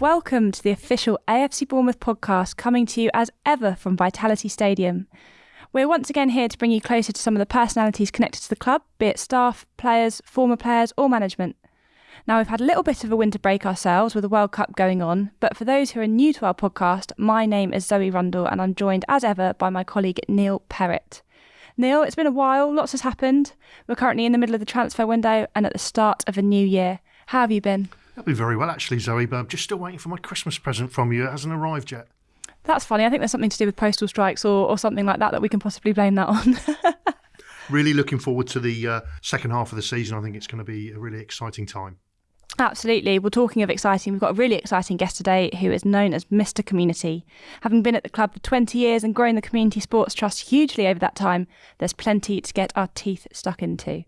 Welcome to the official AFC Bournemouth podcast coming to you as ever from Vitality Stadium. We're once again here to bring you closer to some of the personalities connected to the club, be it staff, players, former players, or management. Now, we've had a little bit of a winter break ourselves with the World Cup going on, but for those who are new to our podcast, my name is Zoe Rundle and I'm joined as ever by my colleague Neil Perrett. Neil, it's been a while, lots has happened. We're currently in the middle of the transfer window and at the start of a new year. How have you been? I've be very well, actually, Zoe, but I'm just still waiting for my Christmas present from you. It hasn't arrived yet. That's funny. I think there's something to do with postal strikes or, or something like that that we can possibly blame that on. really looking forward to the uh, second half of the season. I think it's going to be a really exciting time. Absolutely. Well, talking of exciting, we've got a really exciting guest today who is known as Mr. Community. Having been at the club for 20 years and grown the Community Sports Trust hugely over that time, there's plenty to get our teeth stuck into.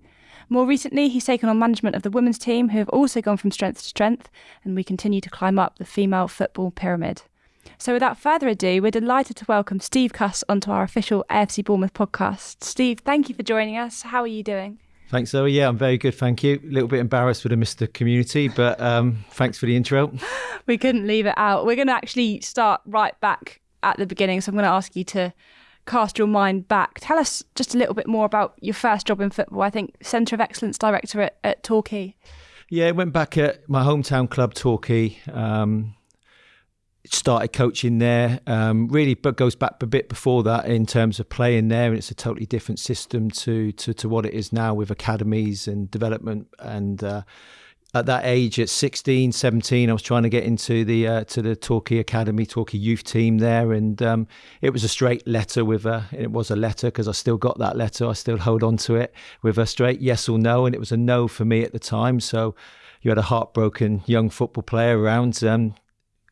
More recently, he's taken on management of the women's team, who have also gone from strength to strength, and we continue to climb up the female football pyramid. So, without further ado, we're delighted to welcome Steve Cuss onto our official AFC Bournemouth podcast. Steve, thank you for joining us. How are you doing? Thanks, Zoe. Yeah, I'm very good, thank you. A little bit embarrassed with the Mr. Community, but um, thanks for the intro. we couldn't leave it out. We're going to actually start right back at the beginning. So I'm going to ask you to cast your mind back. Tell us just a little bit more about your first job in football. I think Centre of Excellence Director at, at Torquay. Yeah, went back at my hometown club, Torquay. Um, started coaching there. Um, really, but goes back a bit before that in terms of playing there, and it's a totally different system to to, to what it is now with academies and development and. Uh, at that age, at 16, 17, I was trying to get into the uh, to the Torquay Academy, Torquay youth team there, and um, it was a straight letter with a. It was a letter because I still got that letter. I still hold on to it with a straight yes or no, and it was a no for me at the time. So you had a heartbroken young football player around. Um,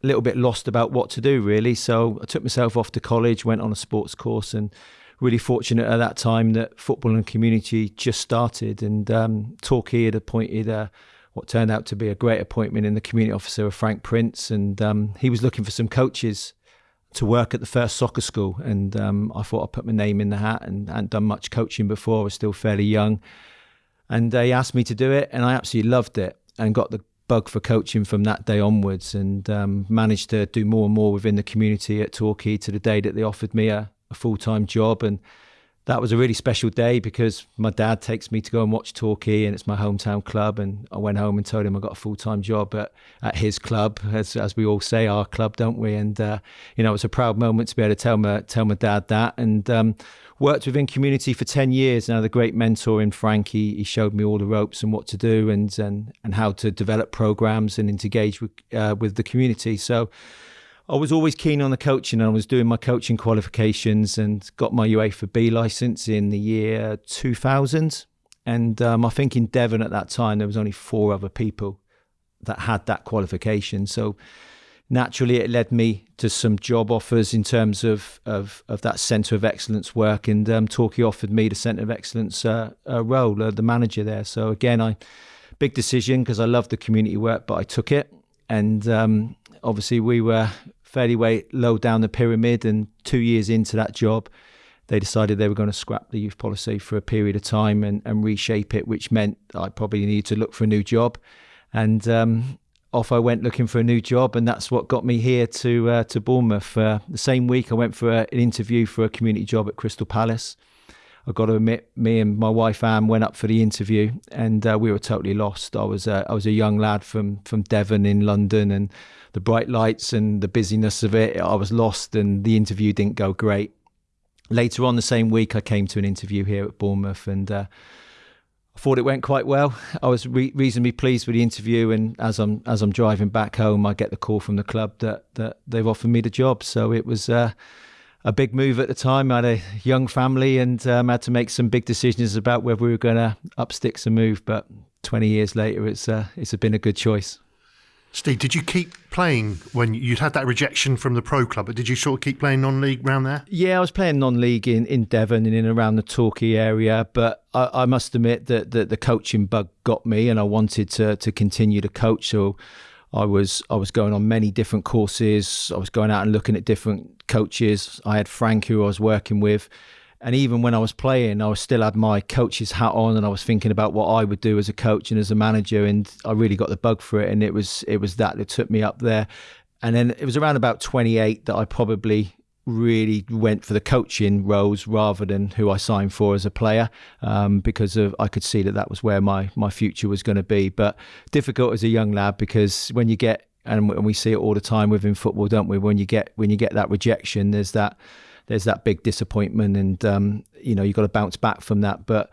a little bit lost about what to do really. So I took myself off to college, went on a sports course, and really fortunate at that time that football and community just started. And um, Torquay had appointed a, what turned out to be a great appointment in the community officer of Frank Prince, and um, he was looking for some coaches to work at the first soccer school. And um, I thought I'd put my name in the hat, and hadn't done much coaching before. I was still fairly young, and they asked me to do it, and I absolutely loved it and got the bug for coaching from that day onwards and um, managed to do more and more within the community at Torquay to the day that they offered me a, a full time job. And that was a really special day because my dad takes me to go and watch Torquay and it's my hometown club. And I went home and told him I got a full time job at, at his club, as, as we all say, our club, don't we? And, uh, you know, it was a proud moment to be able to tell my, tell my dad that. And, um, worked within community for 10 years now the great mentor in frank he, he, showed me all the ropes and what to do and and, and how to develop programs and engage with, uh, with the community so I was always keen on the coaching and I was doing my coaching qualifications and got my UEFA B license in the year 2000 and um, I think in Devon at that time there was only four other people that had that qualification. So naturally it led me to some job offers in terms of of, of that centre of excellence work. And um, Torquay offered me the centre of excellence uh, uh, role uh, the manager there. So again I big decision because I love the community work but I took it. And um, obviously we were fairly way low down the pyramid and two years into that job they decided they were going to scrap the youth policy for a period of time and, and reshape it which meant I probably needed to look for a new job and um, off I went looking for a new job, and that's what got me here to uh, to Bournemouth. Uh, the same week, I went for a, an interview for a community job at Crystal Palace. I got to admit, me and my wife Anne went up for the interview, and uh, we were totally lost. I was uh, I was a young lad from from Devon in London, and the bright lights and the busyness of it, I was lost, and the interview didn't go great. Later on the same week, I came to an interview here at Bournemouth, and uh, I thought it went quite well. I was re- reasonably pleased with the interview, and as I'm as I'm driving back home, I get the call from the club that that they've offered me the job. So it was uh, a big move at the time. I had a young family and um, had to make some big decisions about whether we were going to up sticks and move. But 20 years later, it's uh, it's been a good choice. Steve, did you keep playing when you'd had that rejection from the pro club? But did you sort of keep playing non-league around there? Yeah, I was playing non-league in, in Devon and in around the Torquay area. But I, I must admit that, that the coaching bug got me, and I wanted to to continue to coach. So I was I was going on many different courses. I was going out and looking at different coaches. I had Frank who I was working with, And even when I was playing, I was still had my coach's hat on, and I was thinking about what I would do as a coach and as a manager. And I really got the bug for it, and it was it was that that took me up there. And then it was around about 28 that I probably really went for the coaching roles rather than who I signed for as a player um, because of I could see that that was where my my future was going to be. But difficult as a young lad because when you get and we see it all the time within football, don't we? When you get when you get that rejection, there's that there's that big disappointment, and um, you know you've got to bounce back from that. But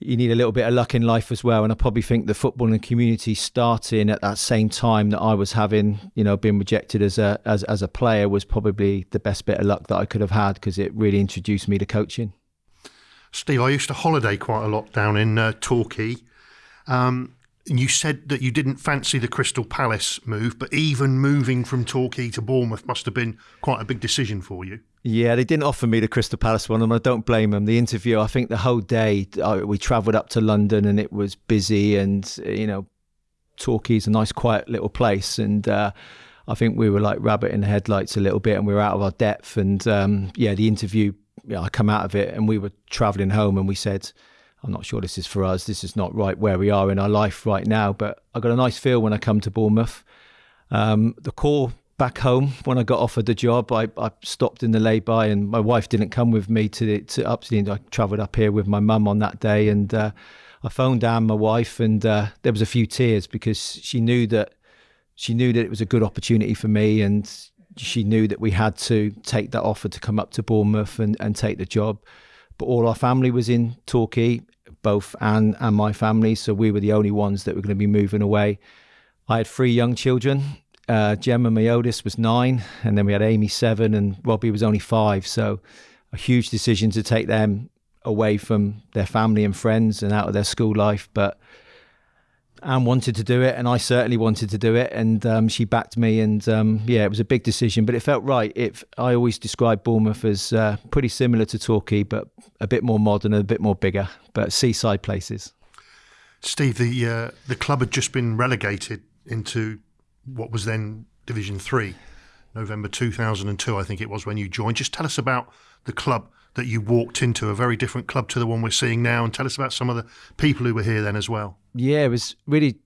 you need a little bit of luck in life as well. And I probably think the footballing community starting at that same time that I was having, you know, being rejected as a as as a player was probably the best bit of luck that I could have had because it really introduced me to coaching. Steve, I used to holiday quite a lot down in uh, Torquay. Um, you said that you didn't fancy the Crystal Palace move, but even moving from Torquay to Bournemouth must have been quite a big decision for you. Yeah, they didn't offer me the Crystal Palace one, and I don't blame them. The interview, I think the whole day uh, we travelled up to London and it was busy, and you know, Torquay's a nice, quiet little place, and uh, I think we were like rabbit in the headlights a little bit, and we were out of our depth. And um, yeah, the interview, I come out of it, and we were travelling home, and we said I'm not sure this is for us. This is not right where we are in our life right now. But I got a nice feel when I come to Bournemouth. Um, the call back home when I got offered the job, I, I stopped in the lay-by, and my wife didn't come with me to, to up to the end. I travelled up here with my mum on that day, and uh, I phoned down my wife, and uh, there was a few tears because she knew that she knew that it was a good opportunity for me, and she knew that we had to take that offer to come up to Bournemouth and, and take the job. But all our family was in Torquay both Anne and my family. So we were the only ones that were going to be moving away. I had three young children. Uh, Gemma, my oldest, was nine, and then we had Amy, seven, and Robbie was only five. So a huge decision to take them away from their family and friends and out of their school life. But Anne wanted to do it, and I certainly wanted to do it, and um, she backed me. And um, yeah, it was a big decision, but it felt right. It, I always describe Bournemouth as uh, pretty similar to Torquay, but a bit more modern and a bit more bigger, but seaside places. Steve, the uh, the club had just been relegated into what was then Division Three, November two thousand and two, I think it was when you joined. Just tell us about the club that you walked into, a very different club to the one we're seeing now, and tell us about some of the people who were here then as well. Yeah, it was really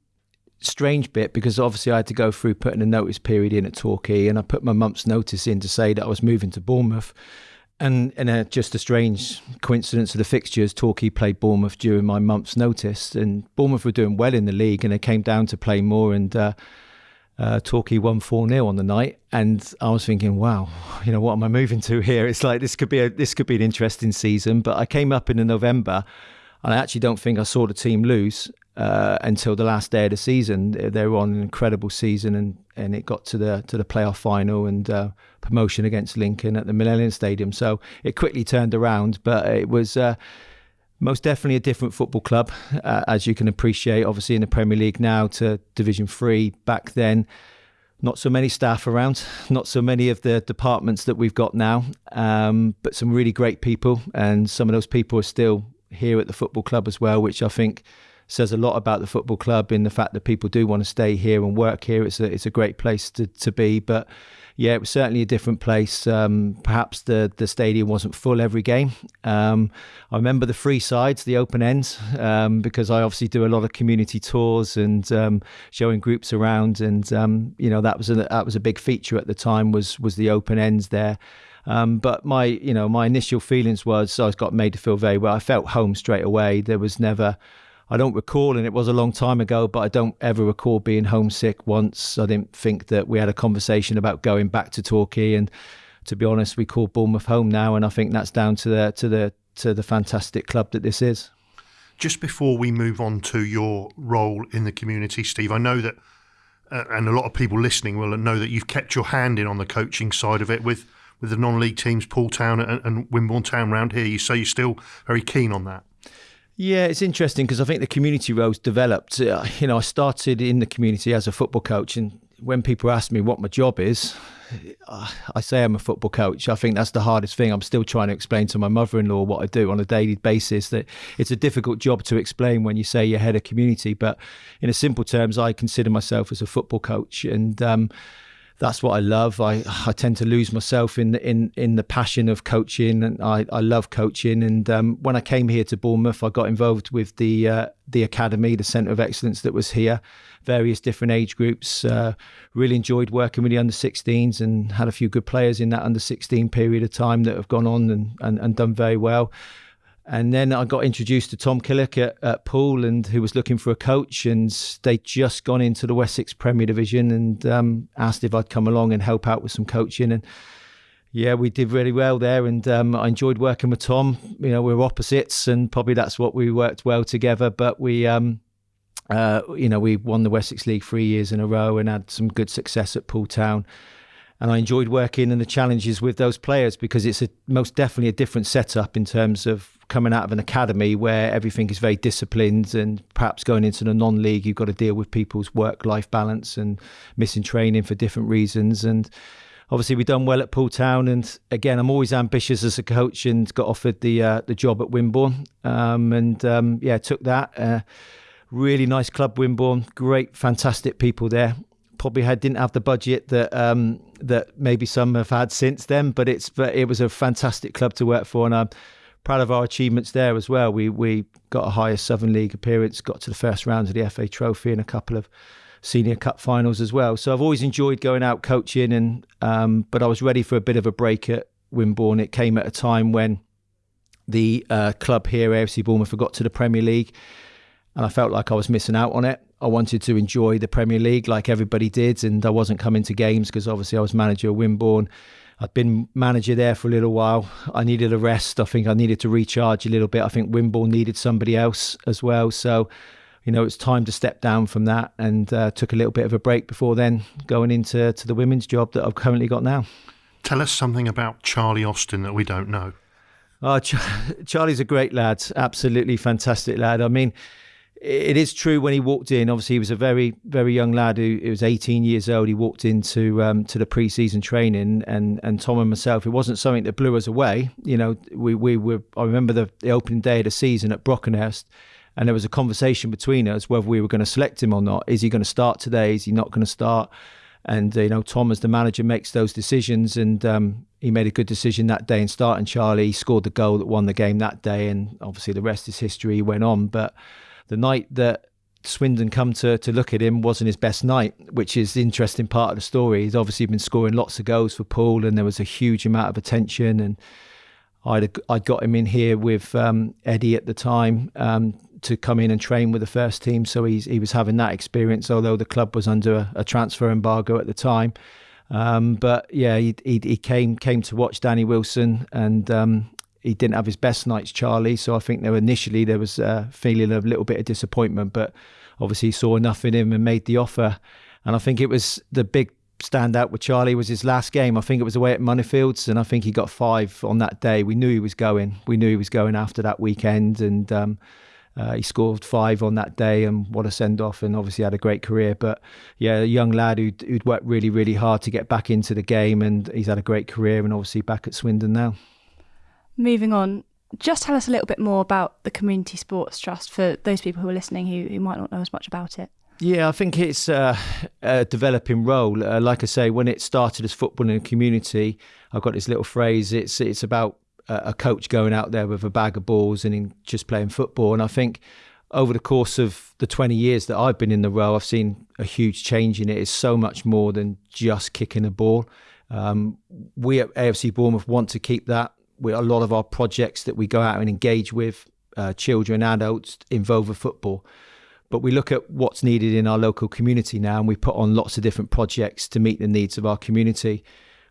strange bit because obviously I had to go through putting a notice period in at Torquay, and I put my month's notice in to say that I was moving to Bournemouth. And in a, just a strange coincidence of the fixtures, Torquay played Bournemouth during my month's notice, and Bournemouth were doing well in the league, and they came down to play more. And uh, uh, Torquay won 4 0 on the night. And I was thinking, wow, you know, what am I moving to here? It's like this could be a this could be an interesting season. But I came up in the November and I actually don't think I saw the team lose uh, until the last day of the season. They were on an incredible season and, and it got to the to the playoff final and uh, promotion against Lincoln at the Millennium Stadium. So it quickly turned around, but it was uh, most definitely a different football club, uh, as you can appreciate. Obviously, in the Premier League now to Division Three. Back then, not so many staff around, not so many of the departments that we've got now, um, but some really great people, and some of those people are still here at the football club as well, which I think says a lot about the football club in the fact that people do want to stay here and work here. It's a it's a great place to to be, but yeah, it was certainly a different place. Um, perhaps the the stadium wasn't full every game. Um, I remember the free sides, the open ends, um, because I obviously do a lot of community tours and um, showing groups around, and um, you know that was a that was a big feature at the time was was the open ends there. Um, but my, you know, my initial feelings was I got made to feel very well. I felt home straight away. There was never I don't recall, and it was a long time ago, but I don't ever recall being homesick once. I didn't think that we had a conversation about going back to Torquay. And to be honest, we call Bournemouth home now, and I think that's down to the to the to the fantastic club that this is. Just before we move on to your role in the community, Steve, I know that, uh, and a lot of people listening will know that you've kept your hand in on the coaching side of it with with the non-league teams, Poole Town and, and Wimborne Town round here. You say you're still very keen on that. Yeah, it's interesting because I think the community roles developed. Uh, you know, I started in the community as a football coach, and when people ask me what my job is, I say I'm a football coach. I think that's the hardest thing. I'm still trying to explain to my mother-in-law what I do on a daily basis. That it's a difficult job to explain when you say you're head of community. But in a simple terms, I consider myself as a football coach, and um, that's what I love. I I tend to lose myself in the, in in the passion of coaching, and I, I love coaching. And um, when I came here to Bournemouth, I got involved with the uh, the academy, the centre of excellence that was here, various different age groups. Uh, really enjoyed working with the under 16s and had a few good players in that under 16 period of time that have gone on and, and, and done very well. And then I got introduced to Tom Killick at, at Poole, and who was looking for a coach, and they'd just gone into the Wessex Premier Division, and um, asked if I'd come along and help out with some coaching. And yeah, we did really well there, and um, I enjoyed working with Tom. You know, we are opposites, and probably that's what we worked well together. But we, um, uh, you know, we won the Wessex League three years in a row and had some good success at Poole Town and I enjoyed working and the challenges with those players because it's a, most definitely a different setup in terms of coming out of an academy where everything is very disciplined and perhaps going into the non-league you've got to deal with people's work-life balance and missing training for different reasons. And obviously we've done well at Poole Town. And again I'm always ambitious as a coach and got offered the uh, the job at Wimborne. Um, and um, yeah took that. Uh, really nice club Wimborne. Great fantastic people there probably had didn't have the budget that um, that maybe some have had since then. But it's but it was a fantastic club to work for, and I'm proud of our achievements there as well. We we got a higher Southern League appearance, got to the first round of the FA Trophy, and a couple of senior cup finals as well. So I've always enjoyed going out coaching, and um, but I was ready for a bit of a break at Wimborne. It came at a time when the uh, club here, AFC Bournemouth, got to the Premier League, and I felt like I was missing out on it. I wanted to enjoy the Premier League like everybody did, and I wasn't coming to games because obviously I was manager of Wimborne. I'd been manager there for a little while. I needed a rest. I think I needed to recharge a little bit. I think Wimborne needed somebody else as well. So, you know, it's time to step down from that and uh, took a little bit of a break before then going into to the women's job that I've currently got now. Tell us something about Charlie Austin that we don't know. Ch- Charlie's a great lad, absolutely fantastic lad. I mean, it is true when he walked in. Obviously, he was a very, very young lad who, was 18 years old. He walked into um, to the pre-season training, and and Tom and myself, it wasn't something that blew us away. You know, we we were. I remember the, the opening day of the season at Brockenhurst, and there was a conversation between us whether we were going to select him or not. Is he going to start today? Is he not going to start? And you know, Tom as the manager makes those decisions, and um, he made a good decision that day in starting Charlie. He scored the goal that won the game that day, and obviously the rest is history. He went on, but the night that Swindon come to to look at him wasn't his best night, which is the interesting part of the story. He's obviously been scoring lots of goals for Poole, and there was a huge amount of attention. And I'd I'd got him in here with um, Eddie at the time um, to come in and train with the first team, so he's he was having that experience. Although the club was under a, a transfer embargo at the time, um, but yeah, he, he, he came came to watch Danny Wilson, and um, he didn't have his best nights, Charlie. So I think there initially there was a feeling of a little bit of disappointment, but obviously he saw enough in him and made the offer. And I think it was the big standout with Charlie was his last game. I think it was away at Moneyfields, and I think he got five on that day. We knew he was going. We knew he was going after that weekend, and um, uh, he scored five on that day, and what a send off! And obviously had a great career. But yeah, a young lad who'd, who'd worked really, really hard to get back into the game, and he's had a great career, and obviously back at Swindon now. Moving on, just tell us a little bit more about the Community Sports Trust for those people who are listening who, who might not know as much about it. Yeah, I think it's uh, a developing role. Uh, like I say, when it started as football in a community, I've got this little phrase. It's it's about a coach going out there with a bag of balls and just playing football. And I think over the course of the 20 years that I've been in the role, I've seen a huge change in it. It's so much more than just kicking a ball. Um, we at AFC Bournemouth want to keep that we, a lot of our projects that we go out and engage with uh, children, adults involve with football. But we look at what's needed in our local community now, and we put on lots of different projects to meet the needs of our community,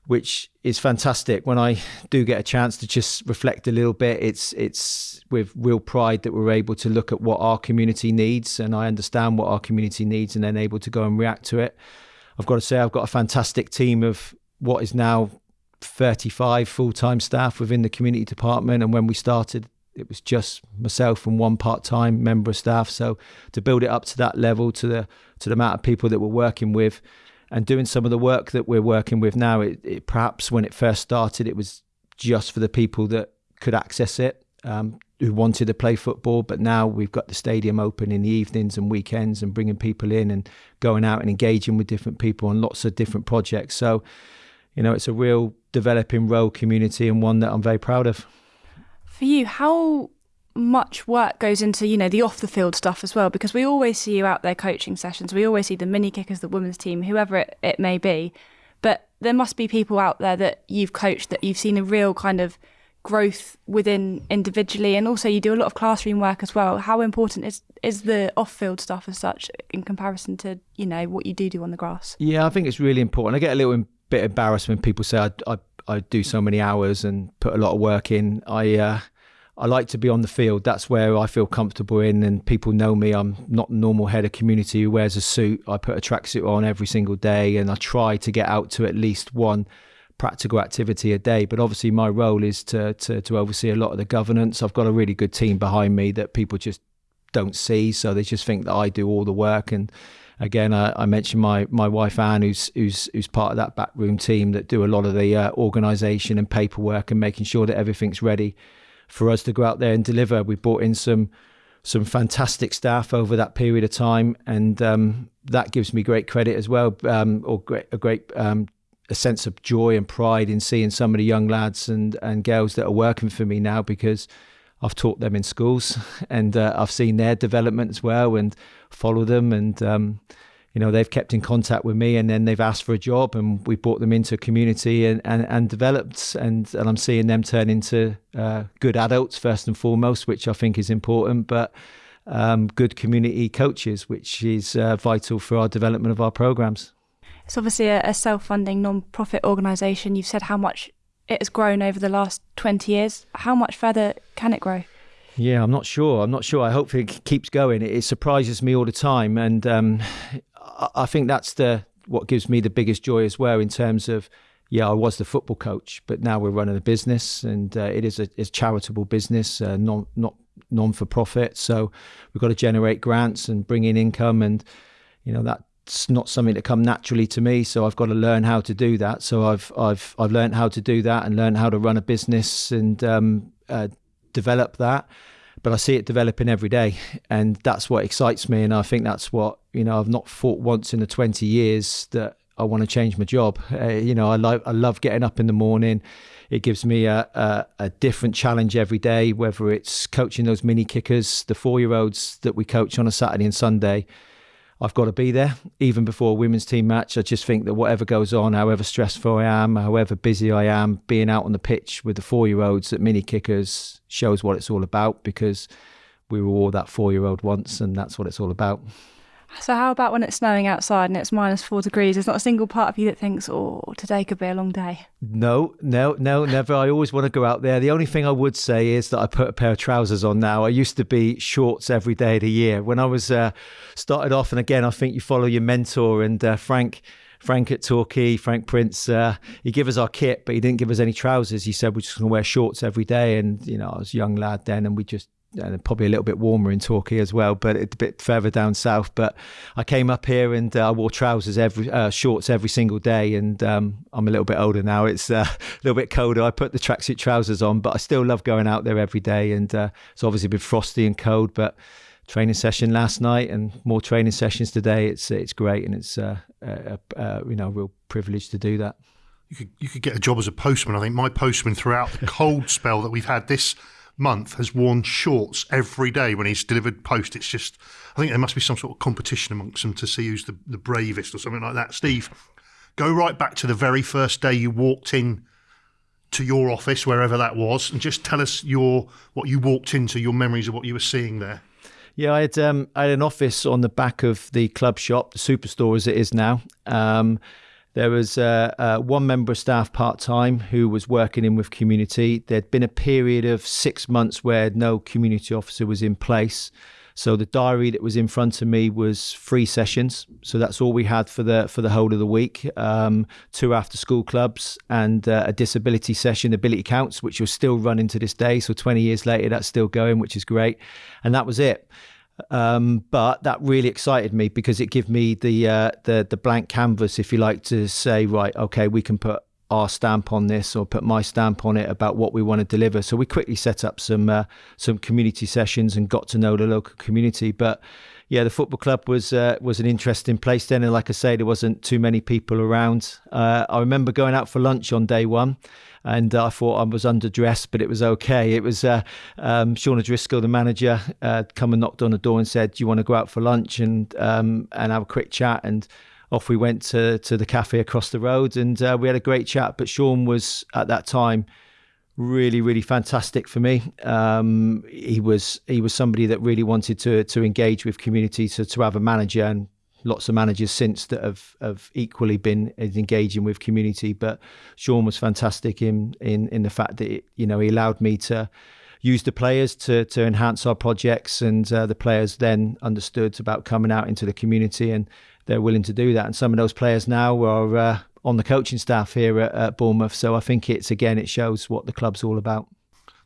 which is fantastic. When I do get a chance to just reflect a little bit, it's it's with real pride that we're able to look at what our community needs, and I understand what our community needs, and then able to go and react to it. I've got to say, I've got a fantastic team of what is now 35 full-time staff within the community department and when we started it was just myself and one part-time member of staff so to build it up to that level to the to the amount of people that we're working with and doing some of the work that we're working with now it, it perhaps when it first started it was just for the people that could access it um, who wanted to play football. But now we've got the stadium open in the evenings and weekends and bringing people in and going out and engaging with different people on lots of different projects. So, you know, it's a real developing role community and one that I'm very proud of. For you, how much work goes into you know the off the field stuff as well? Because we always see you out there coaching sessions. We always see the mini kickers the women's team whoever it, it may be. But there must be people out there that you've coached that you've seen a real kind of growth within individually. And also you do a lot of classroom work as well. How important is is the off-field stuff as such in comparison to you know what you do do on the grass? Yeah i think it's really important. I get a little bit embarrassed when people say i, I, I do so many hours and put a lot of work in i uh, I like to be on the field. That's where I feel comfortable in, and people know me. I'm not normal head of community who wears a suit. I put a tracksuit on every single day, and I try to get out to at least one practical activity a day. But obviously, my role is to to, to oversee a lot of the governance. I've got a really good team behind me that people just don't see, so they just think that I do all the work. And again, I, I mentioned my my wife Anne, who's who's who's part of that backroom team that do a lot of the uh, organisation and paperwork and making sure that everything's ready for us to go out there and deliver. We brought in some some fantastic staff over that period of time, and um, that gives me great credit as well, um, or great, a great um, a sense of joy and pride in seeing some of the young lads and and girls that are working for me now because I've taught them in schools and uh, I've seen their development as well and follow them and um, you know they've kept in contact with me and then they've asked for a job and we brought them into a community and, and, and developed and, and I'm seeing them turn into uh, good adults first and foremost which I think is important but um, good community coaches which is uh, vital for our development of our programs. It's obviously a, a self-funding non-profit organisation you've said how much it has grown over the last 20 years. How much further can it grow yeah, I'm not sure. I'm not sure. I hope it keeps going. It, surprises me all the time, and um, I think that's the what gives me the biggest joy as well in terms of yeah, I was the football coach, but now we're running a business, and uh, it is a, a charitable business, uh, non not non for profit. So we've got to generate grants and bring in income, and you know that's not something that come naturally to me. So I've got to learn how to do that. So I've I've I've learned how to do that and learn how to run a business and um, uh, develop that but I see it developing every day, and that's what excites me. And I think that's what you know. I've not thought once in the twenty years that I want to change my job. Uh, you know, I love I love getting up in the morning. It gives me a, a, a different challenge every day, whether it's coaching those mini kickers, the four year olds that we coach on a Saturday and Sunday I've got to be there even before a women's team match. I just think that whatever goes on, however stressful I am, however busy I am, being out on the pitch with the four year olds at mini kickers shows what it's all about because we were all that four year old once and that's what it's all about. So, how about when it's snowing outside and it's minus four degrees? There's not a single part of you that thinks, oh, today could be a long day. No, no, no, never. I always want to go out there. The only thing I would say is that I put a pair of trousers on now. I used to be shorts every day of the year. When I was uh, started off, and again, I think you follow your mentor and uh, Frank. Frank at Torquay, Frank Prince, uh, he gave us our kit, but he didn't give us any trousers. He said we're just going to wear shorts every day. And, you know, I was a young lad then, and we just and probably a little bit warmer in Torquay as well, but it's a bit further down south. But I came up here and uh, I wore trousers every uh, shorts every single day, and um, I'm a little bit older now. It's uh, a little bit colder. I put the tracksuit trousers on, but I still love going out there every day. And uh, it's obviously been frosty and cold, but training session last night and more training sessions today. It's it's great, and it's uh, a, a, you know a real privilege to do that. You could you could get a job as a postman. I think my postman throughout the cold spell that we've had this month has worn shorts every day when he's delivered post. It's just, I think there must be some sort of competition amongst them to see who's the, the bravest or something like that. Steve, go right back to the very first day you walked in to your office, wherever that was, and just tell us your what you walked into, your memories of what you were seeing there. Yeah, I had um, I had an office on the back of the club shop, the superstore as it is now. Um, there was uh, uh, one member of staff part time who was working in with community. There'd been a period of six months where no community officer was in place. So the diary that was in front of me was three sessions. So that's all we had for the for the whole of the week. Um, two after school clubs and uh, a disability session, ability counts, which was still running to this day. So 20 years later, that's still going, which is great. And that was it. Um, but that really excited me because it gave me the uh, the the blank canvas, if you like, to say, right, okay, we can put our stamp on this or put my stamp on it about what we want to deliver. So we quickly set up some uh, some community sessions and got to know the local community. But yeah, the football club was uh, was an interesting place then, and like I say, there wasn't too many people around. Uh, I remember going out for lunch on day one, and I thought I was underdressed, but it was okay. It was uh, um, Sean O'Driscoll, the manager, uh, come and knocked on the door and said, "Do you want to go out for lunch and um, and have a quick chat?" and off we went to to the cafe across the road, and uh, we had a great chat. But Sean was at that time really really fantastic for me. Um, he was he was somebody that really wanted to to engage with community to, to have a manager and lots of managers since that have have equally been engaging with community. But Sean was fantastic in in in the fact that it, you know he allowed me to use the players to to enhance our projects and uh, the players then understood about coming out into the community and they're willing to do that. And some of those players now are uh, on the coaching staff here at, at Bournemouth. So I think it's again it shows what the club's all about.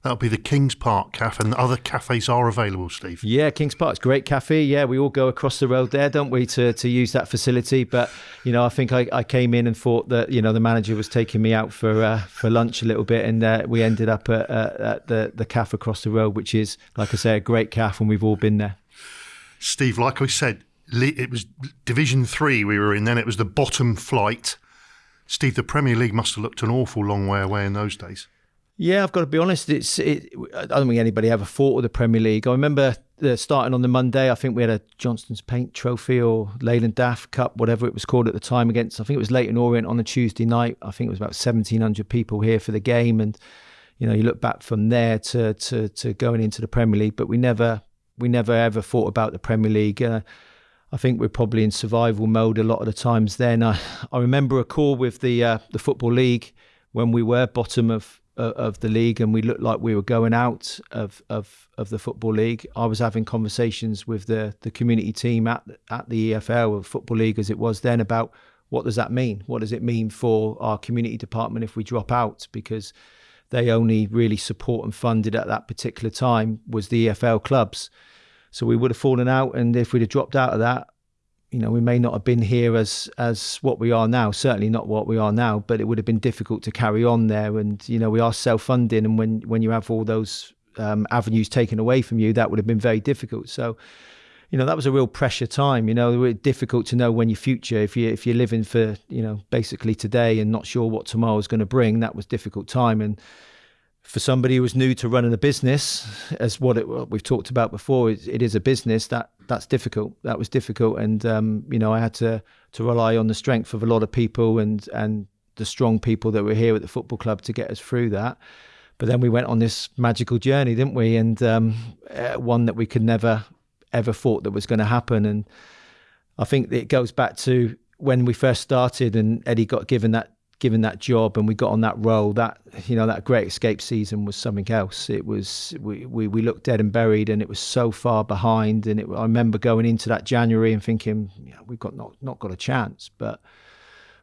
That'll be the Kings Park Cafe, and other cafes are available, Steve. Yeah, Kings Park's great cafe. Yeah, we all go across the road there, don't we, to, to use that facility. But you know, I think I, I came in and thought that you know the manager was taking me out for uh, for lunch a little bit, and uh, we ended up at, uh, at the the cafe across the road, which is, like I say, a great cafe, and we've all been there. Steve, like I said, it was Division Three we were in. Then it was the bottom flight Steve, the Premier League must have looked an awful long way away in those days. Yeah, I've got to be honest. It's it, I don't think anybody ever fought with the Premier League. I remember uh, starting on the Monday. I think we had a Johnston's Paint Trophy or Leyland DAF Cup, whatever it was called at the time. Against I think it was Leyton Orient on a Tuesday night. I think it was about seventeen hundred people here for the game, and you know you look back from there to to to going into the Premier League. But we never we never ever thought about the Premier League. Uh, I think we're probably in survival mode a lot of the times. Then I, I remember a call with the uh, the football league when we were bottom of uh, of the league and we looked like we were going out of, of of the football league. I was having conversations with the the community team at at the EFL or football league as it was then about what does that mean? What does it mean for our community department if we drop out because they only really support and funded at that particular time was the EFL clubs. So we would have fallen out, and if we'd have dropped out of that, you know, we may not have been here as as what we are now. Certainly not what we are now, but it would have been difficult to carry on there. And you know, we are self-funding, and when when you have all those um, avenues taken away from you, that would have been very difficult. So, you know, that was a real pressure time. You know, it difficult to know when your future, if you if you're living for you know basically today and not sure what tomorrow is going to bring, that was difficult time. And for somebody who was new to running a business, as what, it, what we've talked about before, it, it is a business that that's difficult. That was difficult, and um, you know I had to to rely on the strength of a lot of people and and the strong people that were here at the football club to get us through that. But then we went on this magical journey, didn't we? And um, uh, one that we could never ever thought that was going to happen. And I think it goes back to when we first started, and Eddie got given that given that job and we got on that role, that you know that Great Escape season was something else. It was we we, we looked dead and buried, and it was so far behind. And it, I remember going into that January and thinking, yeah, we've got not not got a chance. But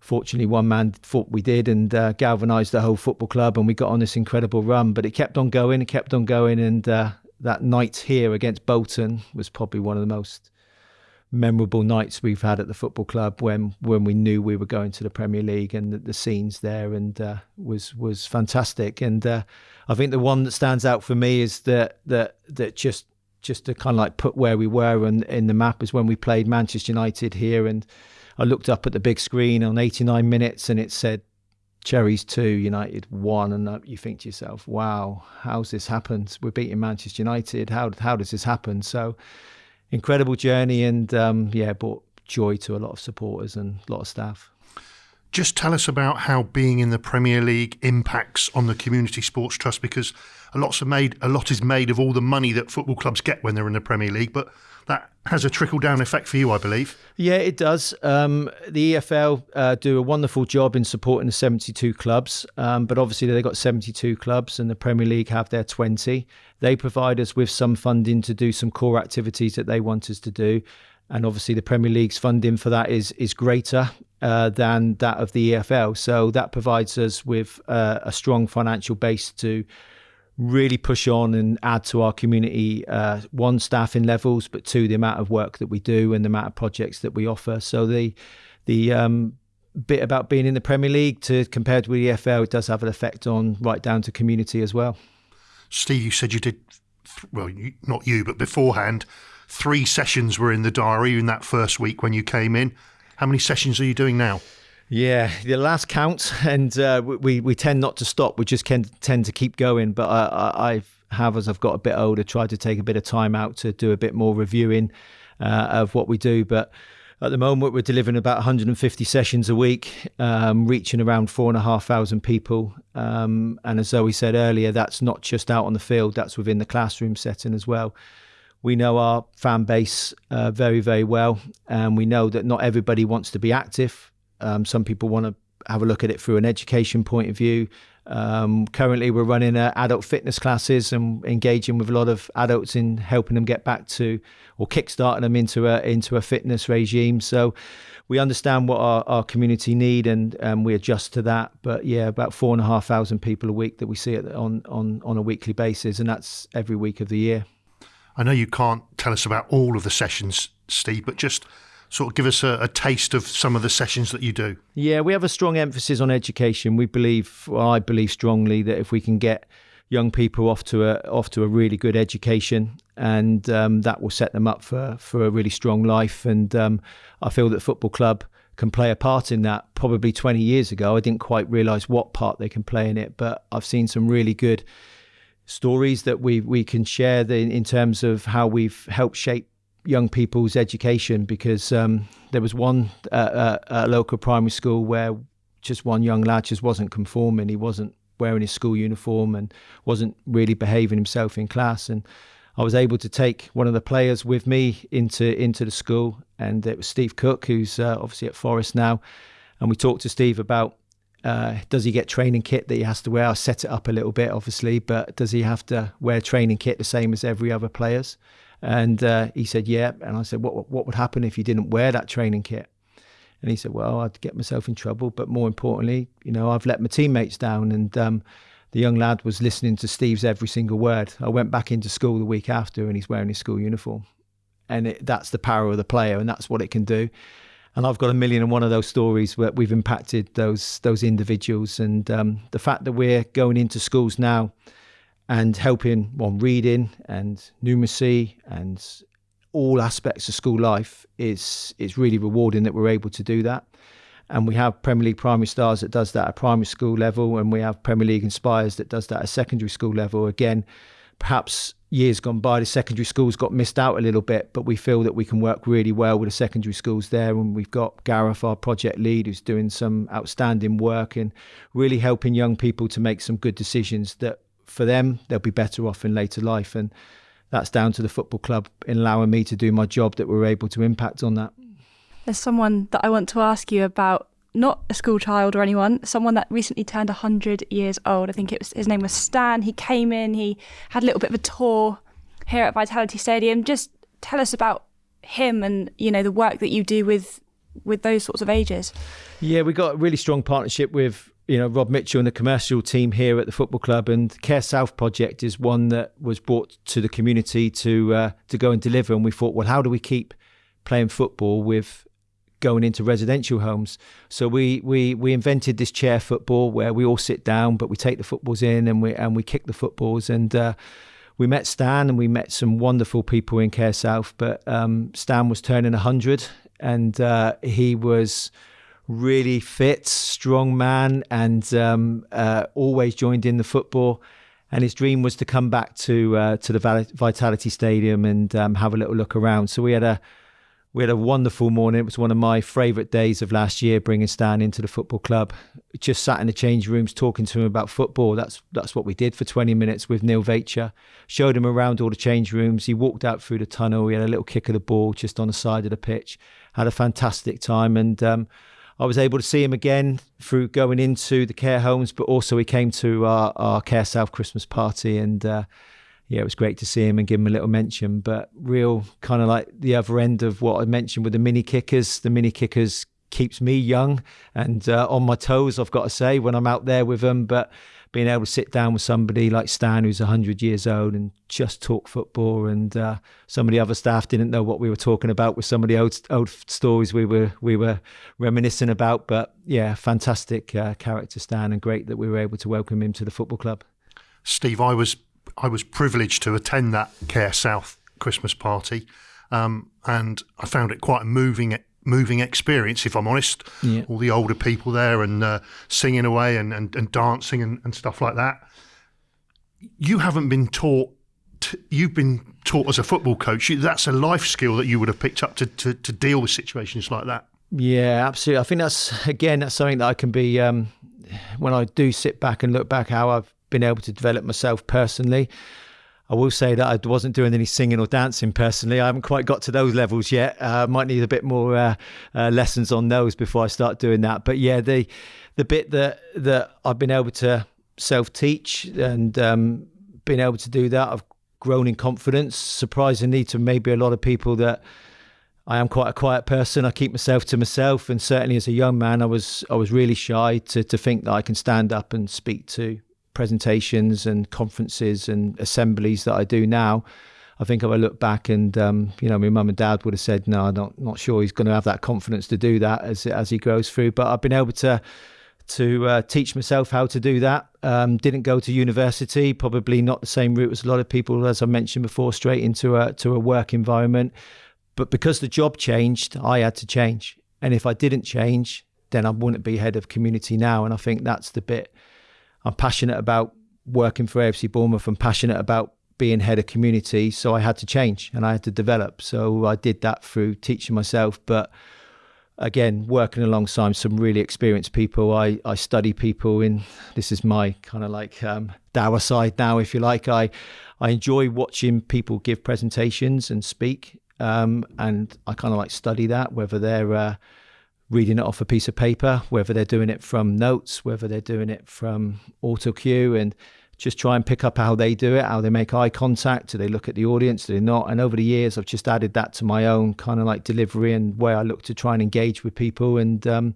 fortunately, one man thought we did and uh, galvanised the whole football club, and we got on this incredible run. But it kept on going, it kept on going, and uh, that night here against Bolton was probably one of the most memorable nights we've had at the football club when when we knew we were going to the Premier League and the, the scenes there and uh, was was fantastic. And uh, I think the one that stands out for me is that that that just just to kind of like put where we were and in the map is when we played Manchester United here and I looked up at the big screen on 89 minutes and it said Cherries 2 United 1 and you think to yourself wow how's this happened? We're beating Manchester United. How how does this happen? So incredible journey and um, yeah, brought joy to a lot of supporters and a lot of staff. Just tell us about how being in the Premier League impacts on the Community Sports Trust because a lot's made a lot is made of all the money that football clubs get when they're in the Premier League, but that has a trickle down effect for you, I believe. Yeah, it does. Um, the EFL uh, do a wonderful job in supporting the 72 clubs, um, but obviously they've got 72 clubs and the Premier League have their 20. They provide us with some funding to do some core activities that they want us to do. And obviously, the Premier League's funding for that is is greater uh, than that of the EFL. So that provides us with uh, a strong financial base to really push on and add to our community uh, one staffing levels but two the amount of work that we do and the amount of projects that we offer so the the um, bit about being in the Premier League to compared with the EFL, it does have an effect on right down to community as well. Steve, you said you did, well, you, not you, but beforehand, three sessions were in the diary in that first week when you came in. How many sessions are you doing now? Yeah, the last count, and uh, we we tend not to stop. We just can tend to keep going. But I, I have, as I've got a bit older, tried to take a bit of time out to do a bit more reviewing uh, of what we do. But at the moment, we're delivering about 150 sessions a week, um, reaching around four and a half thousand people. Um, and as Zoe said earlier, that's not just out on the field; that's within the classroom setting as well. We know our fan base uh, very, very well, and we know that not everybody wants to be active. Um, some people want to have a look at it through an education point of view. Um, currently, we're running uh, adult fitness classes and engaging with a lot of adults in helping them get back to or kickstarting them into a into a fitness regime. So we understand what our, our community need and um, we adjust to that. But yeah, about four and a half thousand people a week that we see it on on on a weekly basis, and that's every week of the year. I know you can't tell us about all of the sessions, Steve, but just sort of give us a, a, taste of some of the sessions that you do? Yeah, we have a strong emphasis on education. We believe, well, I believe strongly that if we can get young people off to a off to a really good education, and um, that will set them up for for a really strong life. And um, I feel that football club can play a part in that. Probably 20 years ago, I didn't quite realise what part they can play in it, but I've seen some really good stories that we we can share the, in terms of how we've helped shape young people's education because um, there was one uh, uh, local primary school where just one young lad just wasn't conforming. He wasn't wearing his school uniform and wasn't really behaving himself in class. And I was able to take one of the players with me into into the school, and it was Steve Cook, who's uh, obviously at Forest now. And we talked to Steve about uh, does he get training kit that he has to wear? I'll set it up a little bit, obviously, but does he have to wear training kit the same as every other players? And uh, he said, yeah. And I said, what, what would happen if you didn't wear that training kit? And he said, well, I'd get myself in trouble. But more importantly, you know, I've let my teammates down. And um, the young lad was listening to Steve's every single word. I went back into school the week after and he's wearing his school uniform. And it, that's the power of the player and that's what it can do. And I've got a million and one of those stories where we've impacted those those individuals. And um, the fact that we're going into schools now and helping on reading and numeracy and all aspects of school life is is really rewarding that we're able to do that. And we have Premier League Primary Stars that does that at primary school level, and we have Premier League Inspires that does that at secondary school level. Again, perhaps years gone by, the secondary schools got missed out a little bit, but we feel that we can work really well with the secondary schools there. And we've got Gareth, our project lead, who's doing some outstanding work and really helping young people to make some good decisions that for them, they'll be better off in later life. And that's down to the football club in allowing me to do my job that we're able to impact on that. There's someone that I want to ask you about, not a school child or anyone, someone that recently turned 100 years old. I think it was his name was Stan. He came in, he had a little bit of a tour here at Vitality Stadium. Just tell us about him and you know the work that you do with with those sorts of ages. Yeah, we got a really strong partnership with you know Rob Mitchell and the commercial team here at the football club, and Care South project is one that was brought to the community to uh, to go and deliver. And we thought, well, how do we keep playing football with going into residential homes? So we we we invented this chair football where we all sit down, but we take the footballs in and we and we kick the footballs and. Uh, we met Stan and we met some wonderful people in Care South, but um, Stan was turning 100 and uh, he was really fit, strong man, and um, uh, always joined in the football. And his dream was to come back to uh, to the Vitality Stadium and um, have a little look around. So we had a we had a wonderful morning. It was one of my favourite days of last year, bringing Stan into the football club. Just sat in the change rooms talking to him about football. That's that's what we did for 20 minutes with Neil Vacher. Showed him around all the change rooms. He walked out through the tunnel. We had a little kick of the ball just on the side of the pitch. Had a fantastic time and. Um, I was able to see him again through going into the care homes, but also he came to our, our Care South Christmas party and uh, yeah, it was great to see him and give him a little mention. But real kind of like the other end of what I mentioned with the mini kickers. The mini kickers keeps me young and uh, on my toes. I've got to say when I'm out there with them, but being able to sit down with somebody like Stan, who's 100 years old, and just talk football. And uh, some of the other staff didn't know what we were talking about with some of the old old stories we were we were reminiscing about. But yeah, fantastic uh, character, Stan, and great that we were able to welcome him to the football club. Steve, I was I was privileged to attend that Care South Christmas party, um, and I found it quite a moving moving experience, if I'm honest. Yeah. All the older people there and uh, singing away and, and, and dancing and, and, stuff like that. You haven't been taught, you've been taught as a football coach. That's a life skill that you would have picked up to, to, to deal with situations like that. Yeah, absolutely. I think that's, again, that's something that I can be, um, when I do sit back and look back how I've been able to develop myself personally. I will say that I wasn't doing any singing or dancing personally. I haven't quite got to those levels yet. Uh, might need a bit more uh, uh, lessons on those before I start doing that. But yeah, the the bit that that I've been able to self teach and um, being able to do that, I've grown in confidence. Surprisingly, to maybe a lot of people that I am quite a quiet person. I keep myself to myself, and certainly as a young man, I was I was really shy to to think that I can stand up and speak to presentations and conferences and assemblies that I do now, I think if I look back and um, you know my mum and dad would have said no, I'm not not sure he's going to have that confidence to do that as as he grows through. But I've been able to to uh, teach myself how to do that. Um, didn't go to university, probably not the same route as a lot of people, as I mentioned before, straight into a to a work environment. But because the job changed, I had to change. And if I didn't change, then I wouldn't be head of community now. And I think that's the bit I'm passionate about working for AFC Bournemouth. I'm passionate about being head of community. So I had to change and I had to develop. So I did that through teaching myself. But again, working alongside some really experienced people, I, I study people in this is my kind of like um, dour side now, if you like. I, I enjoy watching people give presentations and speak. Um, and I kind of like study that, whether they're uh, reading it off a piece of paper, whether they're doing it from notes, whether they're doing it from auto cue, and just try and pick up how they do it, how they make eye contact, do they look at the audience, do they not? And over the years, I've just added that to my own kind of like delivery and way I look to try and engage with people. And um,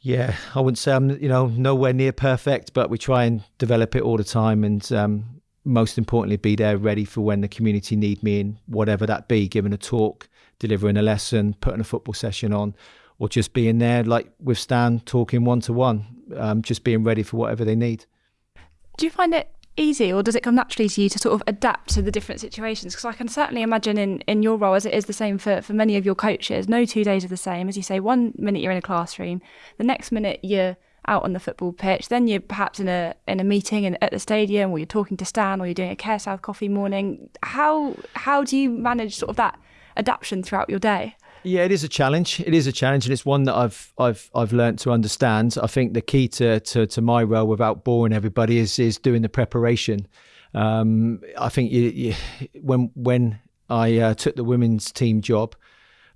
yeah, I wouldn't say I'm you know nowhere near perfect, but we try and develop it all the time, and um, most importantly, be there ready for when the community need me in whatever that be, giving a talk, delivering a lesson, putting a football session on or just being there, like with Stan, talking one to one, just being ready for whatever they need. Do you find it easy, or does it come naturally to you to sort of adapt to the different situations? Because I can certainly imagine in, in your role, as it is the same for, for many of your coaches, no two days are the same. As you say, one minute you're in a classroom, the next minute you're out on the football pitch, then you're perhaps in a in a meeting in, at the stadium, or you're talking to Stan, or you're doing a Care South coffee morning. How how do you manage sort of that adaptation throughout your day? Yeah, it is a challenge. It is a challenge, and it's one that I've I've I've learned to understand. I think the key to to, to my role, without boring everybody, is is doing the preparation. Um, I think you, you, when when I uh, took the women's team job,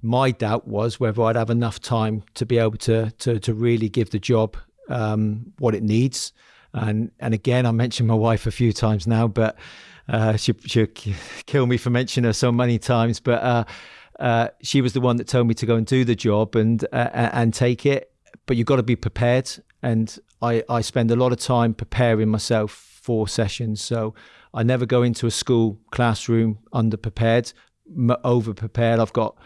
my doubt was whether I'd have enough time to be able to to to really give the job um, what it needs. And and again, I mentioned my wife a few times now, but uh, she she'll kill me for mentioning her so many times. But uh, uh, she was the one that told me to go and do the job and uh, and take it. But you've got to be prepared, and I I spend a lot of time preparing myself for sessions. So I never go into a school classroom underprepared, over prepared. I've got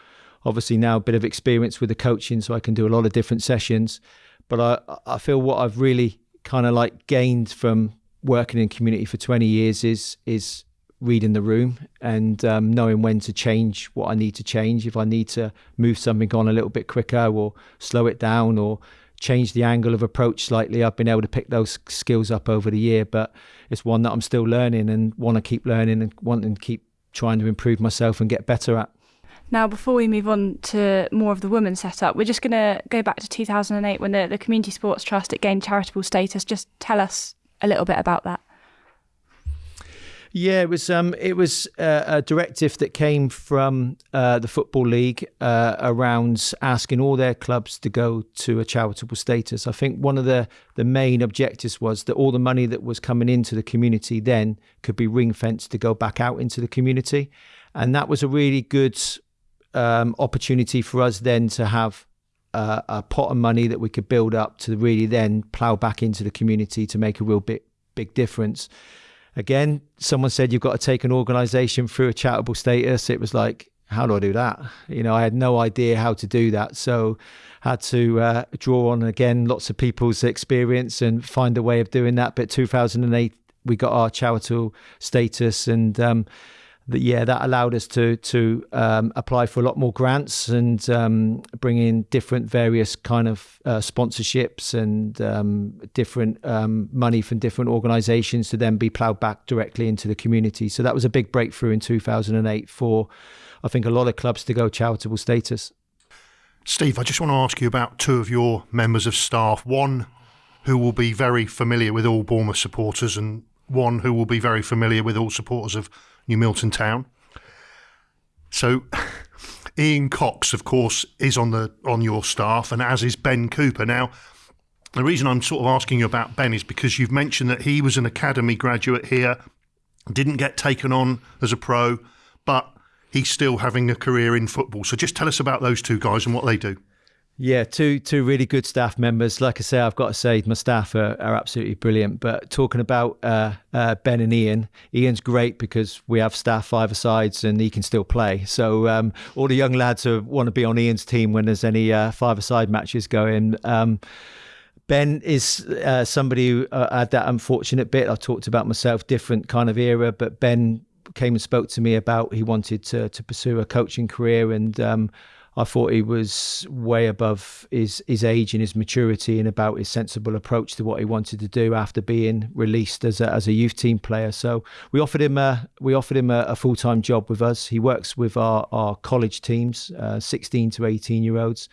obviously now a bit of experience with the coaching, so I can do a lot of different sessions. But I I feel what I've really kind of like gained from working in community for 20 years is is reading the room and um, knowing when to change what I need to change. If I need to move something on a little bit quicker or slow it down or change the angle of approach slightly, I've been able to pick those skills up over the year. But it's one that I'm still learning and want to keep learning and wanting to keep trying to improve myself and get better at. Now, before we move on to more of the women's setup, we're just going to go back to 2008 when the, the Community Sports Trust it gained charitable status. Just tell us a little bit about that. Yeah, it was um, it was uh, a directive that came from uh, the football league uh, around asking all their clubs to go to a charitable status. I think one of the the main objectives was that all the money that was coming into the community then could be ring fenced to go back out into the community, and that was a really good um, opportunity for us then to have a, a pot of money that we could build up to really then plow back into the community to make a real big big difference. Again, someone said you've got to take an organisation through a charitable status. It was like, how do I do that? You know, I had no idea how to do that, so had to uh, draw on again lots of people's experience and find a way of doing that. But 2008, we got our charitable status and. Um, that yeah, that allowed us to to um, apply for a lot more grants and um, bring in different various kind of uh, sponsorships and um, different um, money from different organisations to then be ploughed back directly into the community. So that was a big breakthrough in 2008 for, I think, a lot of clubs to go charitable status. Steve, I just want to ask you about two of your members of staff. One who will be very familiar with all Bournemouth supporters, and one who will be very familiar with all supporters of New Milton Town. So Ian Cox, of course, is on the on your staff, and as is Ben Cooper. Now, the reason I'm sort of asking you about Ben is because you've mentioned that he was an academy graduate here, didn't get taken on as a pro, but he's still having a career in football. So just tell us about those two guys and what they do. Yeah, two two really good staff members. Like I say, I've got to say my staff are, are absolutely brilliant. But talking about uh, uh, Ben and Ian, Ian's great because we have staff either sides and he can still play. So um, all the young lads who want to be on Ian's team when there's any uh, five-a-side matches going. Um, ben is uh, somebody who uh, had that unfortunate bit. I talked about myself, different kind of era, but Ben came and spoke to me about he wanted to to pursue a coaching career and. Um, I thought he was way above his his age and his maturity and about his sensible approach to what he wanted to do after being released as a, as a youth team player. So we offered him a we offered him a, a full time job with us. He works with our our college teams, uh, 16 to 18 year olds,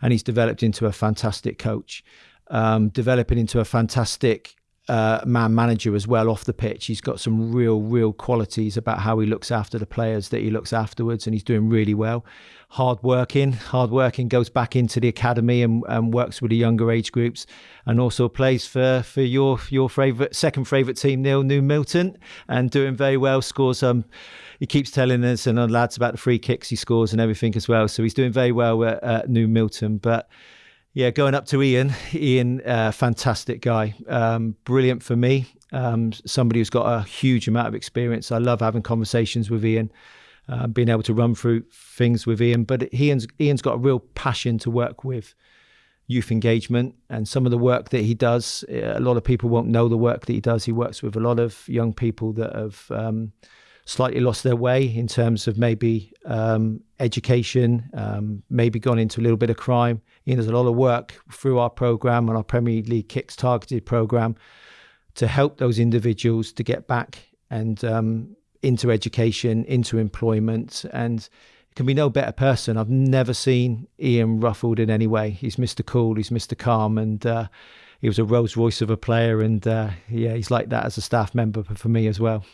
and he's developed into a fantastic coach, um, developing into a fantastic uh, man manager as well off the pitch. He's got some real, real qualities about how he looks after the players that he looks afterwards, and he's doing really well. Hard working, hard working goes back into the academy and, and works with the younger age groups, and also plays for for your your favorite second favorite team, Neil New Milton, and doing very well. Scores um. He keeps telling us and lads about the free kicks he scores and everything as well. So he's doing very well at, at New Milton. But yeah, going up to Ian. Ian, uh, fantastic guy, um, brilliant for me. Um, somebody who's got a huge amount of experience. I love having conversations with Ian, uh, being able to run through things with Ian. But Ian's Ian's got a real passion to work with youth engagement and some of the work that he does. A lot of people won't know the work that he does. He works with a lot of young people that have. Um, slightly lost their way in terms of maybe um, education, um, maybe gone into a little bit of crime. You know, there's a lot of work through our program and our Premier League Kicks targeted program to help those individuals to get back and um, into education, into employment, and can be no better person. I've never seen Ian ruffled in any way. He's Mr. Cool, he's Mr. Calm, and uh, he was a Rolls Royce of a player. And uh, yeah, he's like that as a staff member for me as well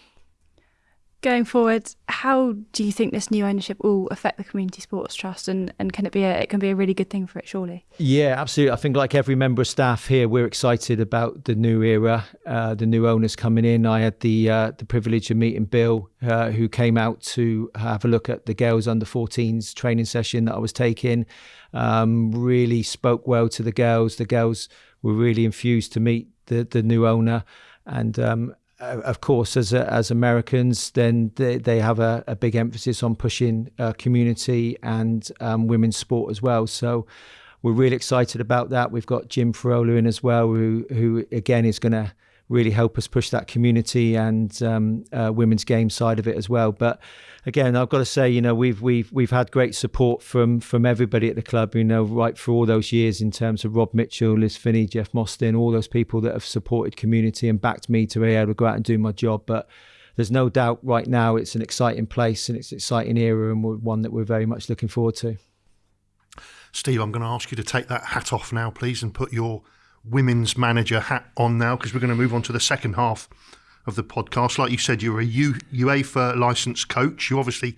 going forward, how do you think this new ownership will affect the Community Sports Trust, and, and can it be a it can be a really good thing for it? Surely. Yeah, absolutely. I think like every member of staff here, we're excited about the new era, uh, the new owners coming in. I had the uh, the privilege of meeting Bill, uh, who came out to have a look at the girls under 14s training session that I was taking. Um, really spoke well to the girls. The girls were really infused to meet the the new owner and um, of course, as as Americans, then they, they have a, a big emphasis on pushing uh, community and um, women's sport as well. So we're really excited about that. We've got Jim Frevola in as well, who who again is going to really help us push that community and um, uh, women's game side of it as well. But again, I've got to say, you know, we've we've we've had great support from from everybody at the club. You know, right for all those years in terms of Rob Mitchell, Liz Finney, Jeff Mostyn, all those people that have supported community and backed me to be able to go out and do my job. But there's no doubt right now it's an exciting place and it's an exciting era and one that we're very much looking forward to. Steve, I'm going to ask you to take that hat off now, please, and put your women's manager hat on now because we're going to move on to the second half of the podcast. Like you said, you're a U, UEFA licensed coach. You obviously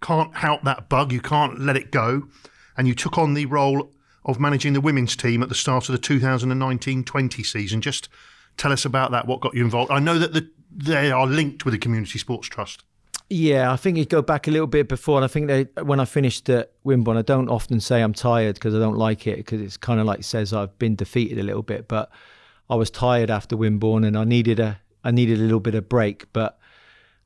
can't help that bug, you can't let it go. And you took on the role of managing the women's team at the start of the 2019 20 season. Just tell us about that, what got you involved. I know that the, they are linked with the Community Sports Trust. Yeah, I think you go back a little bit before. And I think they, when I finished at Wimborne, I don't often say I'm tired because I don't like it because it's kind of like says I've been defeated a little bit. But I was tired after Wimborne and I needed a I needed a little bit of break. But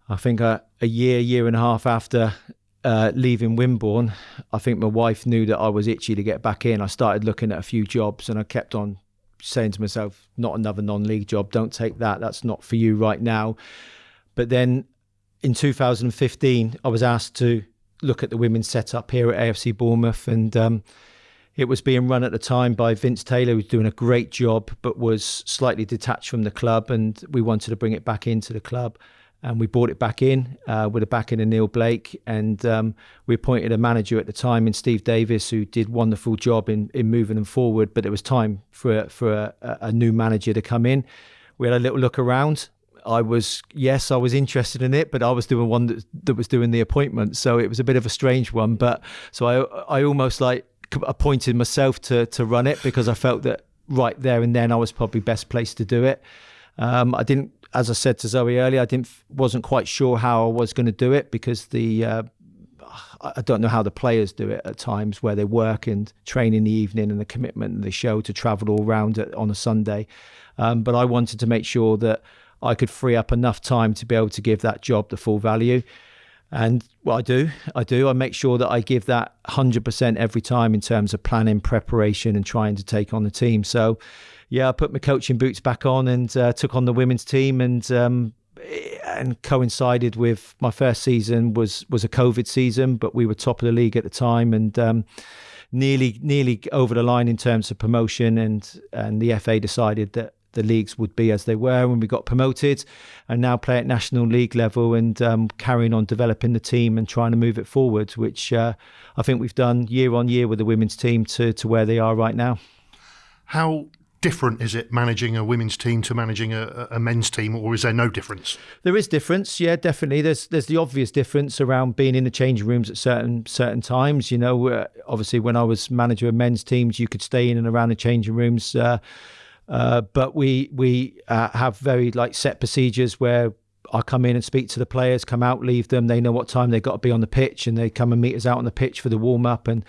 I think a, a year, year and a half after uh, leaving Wimborne, I think my wife knew that I was itchy to get back in. I started looking at a few jobs and I kept on saying to myself, not another non league job, don't take that. That's not for you right now. But then in 2015, I was asked to look at the women's setup here at AFC Bournemouth, and um, it was being run at the time by Vince Taylor, who was doing a great job, but was slightly detached from the club, and we wanted to bring it back into the club. And we brought it back in uh, with a back in of Neil Blake, and um, we appointed a manager at the time in Steve Davis, who did a wonderful job in, in moving them forward. But it was time for for a, a new manager to come in. We had a little look around, I was yes, I was interested in it, but I was doing one that, that was doing the appointment, so it was a bit of a strange one. But so I I almost like appointed myself to to run it because I felt that right there and then I was probably best placed to do it. Um, I didn't, as I said to Zoe earlier, I didn't wasn't quite sure how I was going to do it because the uh, I don't know how the players do it at times where they work and train in the evening and the commitment the show to travel all around on a Sunday. Um, but I wanted to make sure that I could free up enough time to be able to give that job the full value. And what I do, I do, I make sure that I give that 100% every time in terms of planning, preparation, and trying to take on the team. So, yeah, I put my coaching boots back on and uh, took on the women's team and um, and coincided with my first season was was a COVID season, but we were top of the league at the time and um, nearly nearly over the line in terms of promotion and and the FA decided that the leagues would be as they were when we got promoted, and now play at national league level and um, carrying on developing the team and trying to move it forward, which uh, I think we've done year on year with the women's team to to where they are right now. How different is it managing a women's team to managing a, a, men's team, or is there no difference? There is difference, yeah, definitely. There's there's the obvious difference around being in the changing rooms at certain certain times. You know, uh, obviously when I was manager of men's teams, you could stay in and around the changing rooms. Uh, uh, but we we uh, have very like set procedures where I come in and speak to the players, come out, leave them. They know what time they've got to be on the pitch, and they come and meet us out on the pitch for the warm up. And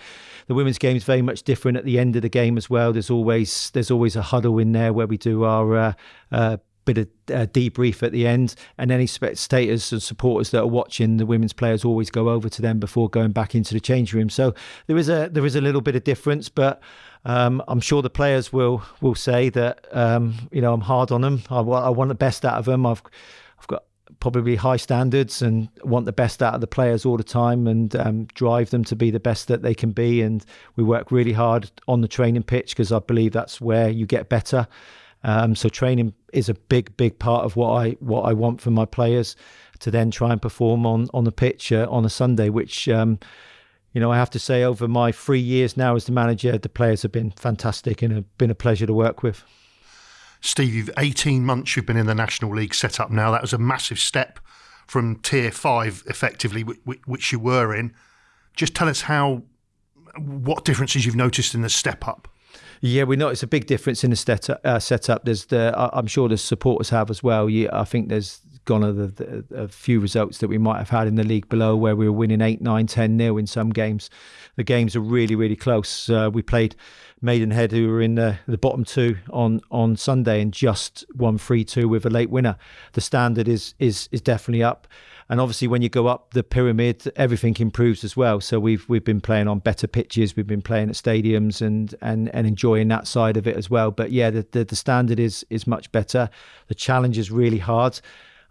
the women's game is very much different at the end of the game as well. There's always there's always a huddle in there where we do our uh, uh, bit of uh, debrief at the end, and any spectators and supporters that are watching the women's players always go over to them before going back into the change room. So there is a there is a little bit of difference, but um, I'm sure the players will will say that um, you know I'm hard on them. I, I want the best out of them. I've I've got probably high standards and want the best out of the players all the time and um, drive them to be the best that they can be. And we work really hard on the training pitch because I believe that's where you get better. Um, so training is a big, big part of what I what I want from my players to then try and perform on on the pitch uh, on a Sunday, which. Um, you know, I have to say, over my three years now as the manager, the players have been fantastic and have been a pleasure to work with. Steve, you've 18 months you've been in the National League set up now. That was a massive step from Tier 5, effectively, which you were in. Just tell us how, what differences you've noticed in the step up. Yeah, we know it's a big difference in the set, uh, setup. There's the, I'm sure the supporters have as well. Yeah, I think there's gone a, the, a few results that we might have had in the league below where we were winning 8, 9, 10 nil in some games. The games are really, really close. Uh, we played Maidenhead, who were in the, the bottom two on, on Sunday and just won 3 2 with a late winner. The standard is, is, is definitely up and obviously when you go up the pyramid everything improves as well. So we've we've been playing on better pitches. We've been playing at stadiums and and and enjoying that side of it as well. But yeah the the, the standard is is much better. The challenge is really hard.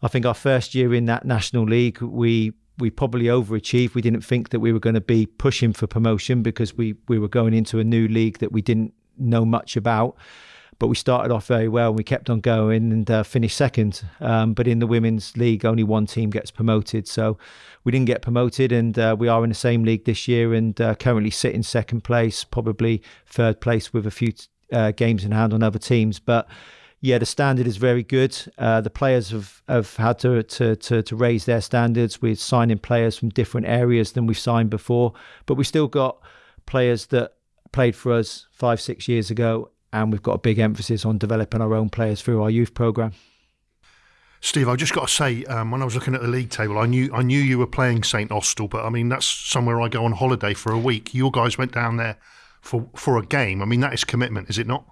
I think our first year in that National League, we we probably overachieved. We didn't think that we were going to be pushing for promotion because we we were going into a new league that we didn't know much about. But we started off very well. and We kept on going and uh, finished second. Um, but in the women's league, only one team gets promoted, so we didn't get promoted. And uh, we are in the same league this year and uh, currently sit in second place, probably third place with a few uh, games in hand on other teams. But yeah, the standard is very good. Uh, the players have, have had to, to, to, to, raise their standards. We're signing players from different areas than we've signed before, but we still got players that played for us five, six years ago, and we've got a big emphasis on developing our own players through our youth program. Steve, I just got to say, um, when I was looking at the league table, I knew I knew you were playing St Austell, but I mean that's somewhere I go on holiday for a week. Your guys went down there for for a game. I mean that is commitment, is it not?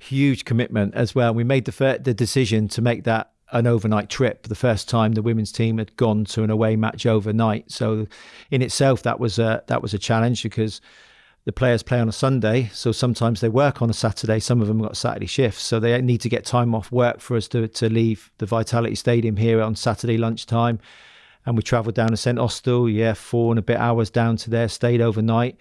Huge commitment as well. We made the the decision to make that an overnight trip. The first time the women's team had gone to an away match overnight, so in itself that was a that was a challenge because the players play on a Sunday, so sometimes they work on a Saturday. Some of them got Saturday shifts, so they need to get time off work for us to, to leave the Vitality Stadium here on Saturday lunchtime. And we travelled down to St Austell, yeah, four and a bit hours down to there, stayed overnight.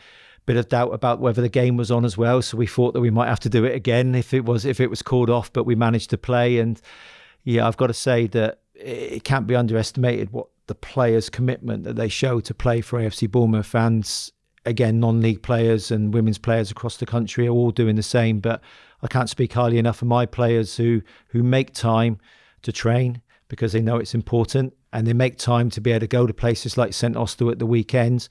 Bit of doubt about whether the game was on as well, so we thought that we might have to do it again if it was if it was called off, but we managed to play. And yeah, I've got to say that it can't be underestimated what the players' commitment that they show to play for AFC Bournemouth fans again, non-league players and women's players across the country are all doing the same. But I can't speak highly enough of my players who who make time to train because they know it's important, and they make time to be able to go to places like St Austell at the weekends,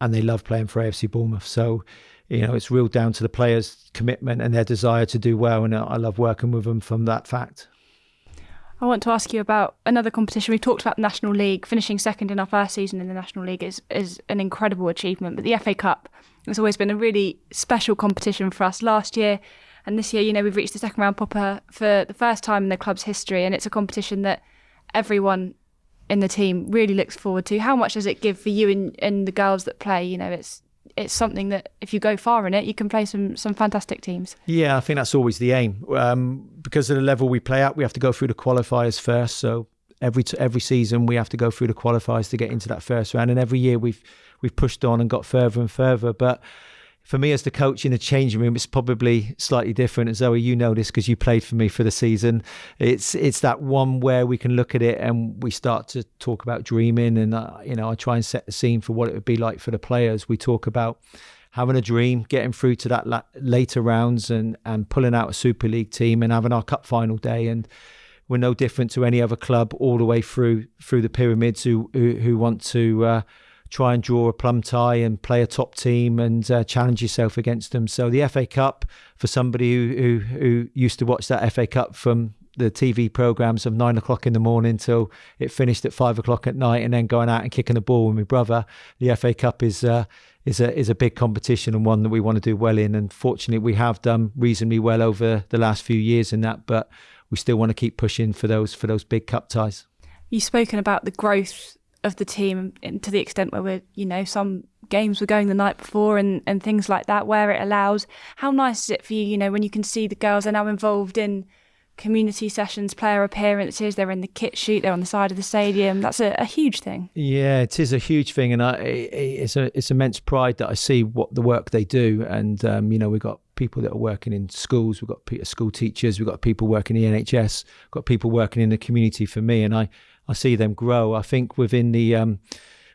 and they love playing for AFC Bournemouth. So. You know, it's real down to the players' commitment and their desire to do well, and I love working with them from that fact. I want to ask you about another competition. We talked about the National League. Finishing second in our first season in the National League is, is an incredible achievement. But the FA Cup has always been a really special competition for us. Last year and this year, you know, we've reached the second round proper for the first time in the club's history. And it's a competition that everyone in the team really looks forward to. How much does it give for you and, and the girls that play? You know, it's it's something that if you go far in it, you can play some some fantastic teams. Yeah, I think that's always the aim. Um, because of the level we play at, we have to go through the qualifiers first. So every every season we have to go through the qualifiers to get into that first round, and every year we've we've pushed on and got further and further. But for me as the coach in the changing room, it's probably slightly different. And Zoe, you know this because you played for me for the season. It's it's that one where we can look at it and we start to talk about dreaming, and uh, you know I try and set the scene for what it would be like for the players. We talk about having a dream, getting through to that la- later rounds, and and pulling out a Super League team and having our cup final day and. We're no different to any other club all the way through through the pyramids who who, who want to uh, try and draw a plum tie and play a top team and uh, challenge yourself against them. So the FA Cup for somebody who, who, who used to watch that FA Cup from the TV programs of nine o'clock in the morning till it finished at five o'clock at night, and then going out and kicking the ball with my brother. The FA Cup is uh, is a is a big competition and one that we want to do well in. And fortunately, we have done reasonably well over the last few years in that, but we still want to keep pushing for those for those big cup ties. You've spoken about the growth of the team to the extent where we're, you know, some games were going the night before and, and things like that, where it allows. How nice is it for you, you know, when you can see the girls are now involved in community sessions, player appearances, they're in the kit shoot, they're on the side of the stadium. That's a, a huge thing. Yeah, it is a huge thing, and I, it's a it's immense pride that I see what the work they do, and um, you know we've got people that are working in schools, we've got school teachers, we've got people working in the NHS, we've got people working in the community for me, and I I see them grow. I think within the um,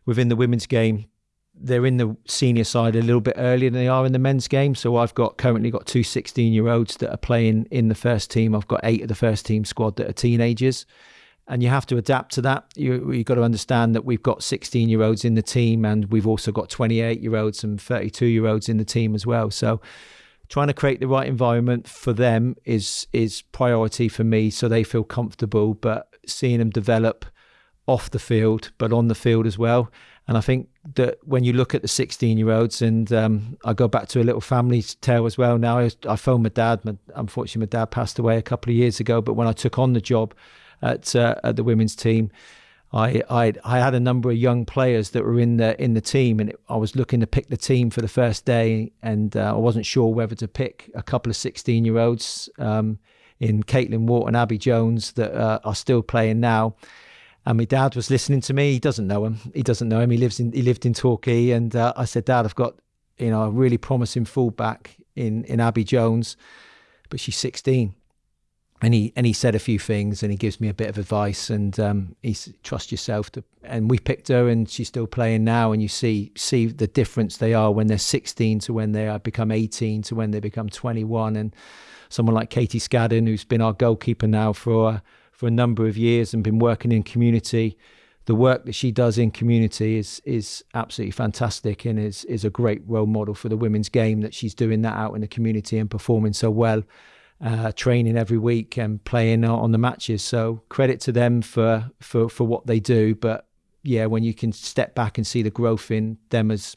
within the women's game, they're in the senior side a little bit earlier than they are in the men's game. So I've got currently got two 16 year olds that are playing in the first team. I've got eight of the first team squad that are teenagers. And you have to adapt to that. You, you've got to understand that we've got 16 year olds in the team, and we've also got 28 year olds and 32 year olds in the team as well. So, trying to create the right environment for them is is priority for me, so they feel comfortable. But seeing them develop off the field, but on the field as well. And I think that when you look at the 16 year olds, and um, I go back to a little family tale as well now, I, I phoned my dad. My, unfortunately, my dad passed away a couple of years ago. But when I took on the job at, uh, at the women's team, I, I, I had a number of young players that were in the in the team, and it, I was looking to pick the team for the first day, and uh, I wasn't sure whether to pick a couple of 16 year olds. Um, in Caitlin and Abby Jones that uh, are still playing now. And my dad was listening to me. He doesn't know him. He doesn't know him. He lives in he lived in Torquay. And uh, I said, Dad, I've got you know a really promising fullback in in Abby Jones, but she's 16. And he and he said a few things, and he gives me a bit of advice, and um, he trust yourself. To, and we picked her, and she's still playing now. And you see see the difference they are when they're 16 to when they become 18 to when they become 21. And someone like Katie Scadden, who's been our goalkeeper now for for a number of years and been working in community. The work that she does in community is is absolutely fantastic and is is a great role model for the women's game that she's doing that out in the community and performing so well. Uh, training every week and playing on the matches. So credit to them for for for what they do. But yeah, when you can step back and see the growth in them as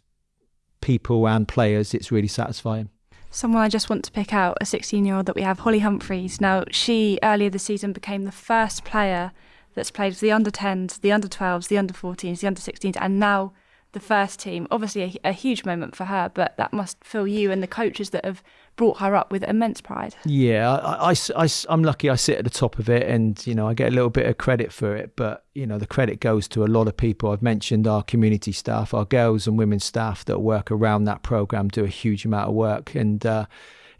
people and players, it's really satisfying. Someone I just want to pick out, a 16 year old that we have, Holly Humphreys. Now, she earlier this season became the first player that's played for the under 10s, the under 12s, the under 14s, the under 16s, and now the first team. Obviously, a, a, huge moment for her, but that must fill you and the coaches that have brought her up with immense pride. Yeah, I, I, I'm lucky I sit at the top of it and, you know, I get a little bit of credit for it, but, you know, the credit goes to a lot of people. I've mentioned our community staff, our girls and women's staff that work around that program do a huge amount of work. And, uh,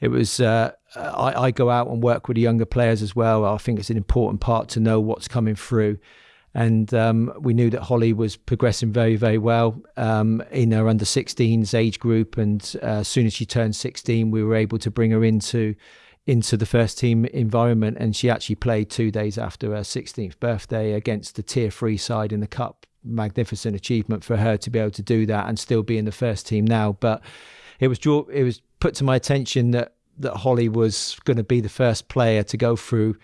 it was uh, I, I, go out and work with the younger players as well. I think it's an important part to know what's coming through and um, we knew that Holly was progressing very, very well um, in her under 16s age group. And uh, as soon as she turned 16, we were able to bring her into into the first team environment. And she actually played two days after her 16th birthday against the tier three side in the cup. Magnificent achievement for her to be able to do that and still be in the first team now. But it was it was put to my attention that that Holly was going to be the first player to go through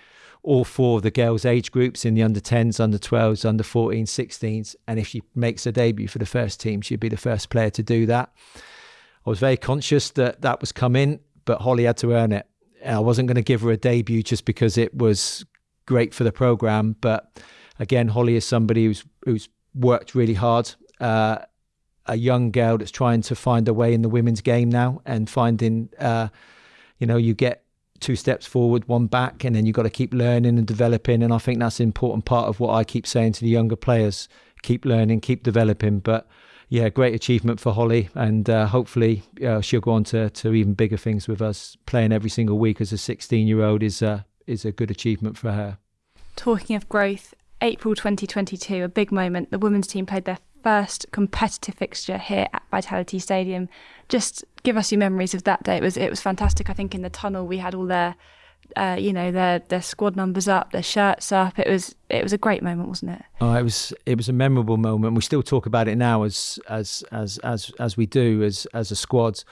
all four of the girls' age groups in the under 10s, under 12s, under 14s, 16s. And if she makes a debut for the first team, she'd be the first player to do that. I was very conscious that that was coming, but Holly had to earn it. I wasn't going to give her a debut just because it was great for the program. But again, Holly is somebody who's who's worked really hard. Uh, a young girl that's trying to find a way in the women's game now and finding, uh, you know, you get two steps forward, one back, and then you've got to keep learning and developing. And I think that's an important part of what I keep saying to the younger players: keep learning, keep developing. But yeah, great achievement for Holly, and uh, hopefully uh, she'll go on to, to even bigger things with us. Playing every single week as a 16 year old is uh, is a good achievement for her. Talking of growth, April 2022, a big moment. The women's team played their first competitive fixture here at Vitality Stadium. Just give us your memories of that day. It was it was fantastic. I think in the tunnel we had all their, uh, you know, their their squad numbers up, their shirts up. It was it was a great moment, wasn't it? Oh, it was it was a memorable moment. We still talk about it now as as as as as we do as as a squad.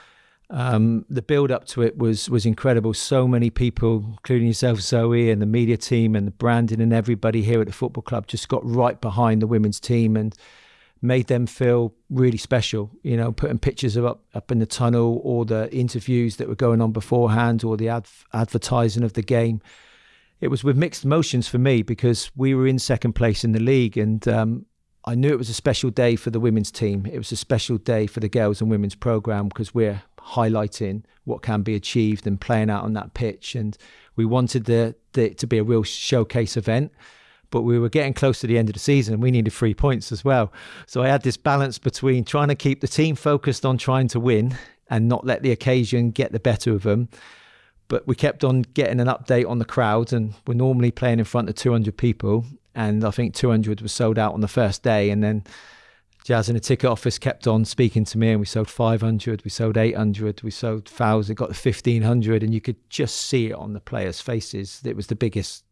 Um, the build up to it was was incredible. So many people, including yourself, Zoe, and the media team, and the branding, and everybody here at the football club, just got right behind the women's team and made them feel really special. You know, putting pictures of up up in the tunnel, or the interviews that were going on beforehand, or the adv- advertising of the game. It was with mixed emotions for me because we were in second place in the league, and um, I knew it was a special day for the women's team. It was a special day for the girls and women's program because we're highlighting what can be achieved and playing out on that pitch, and we wanted the, the to be a real showcase event but we were getting close to the end of the season and we needed three points as well. So I had this balance between trying to keep the team focused on trying to win and not let the occasion get the better of them. But we kept on getting an update on the crowd, and we're normally playing in front of 200 people. And I think 200 was sold out on the first day. And then Jazz in the ticket office kept on speaking to me, and we sold 500, we sold 800, we sold 1,000, got to 1,500, and you could just see it on the players' faces. It was the biggest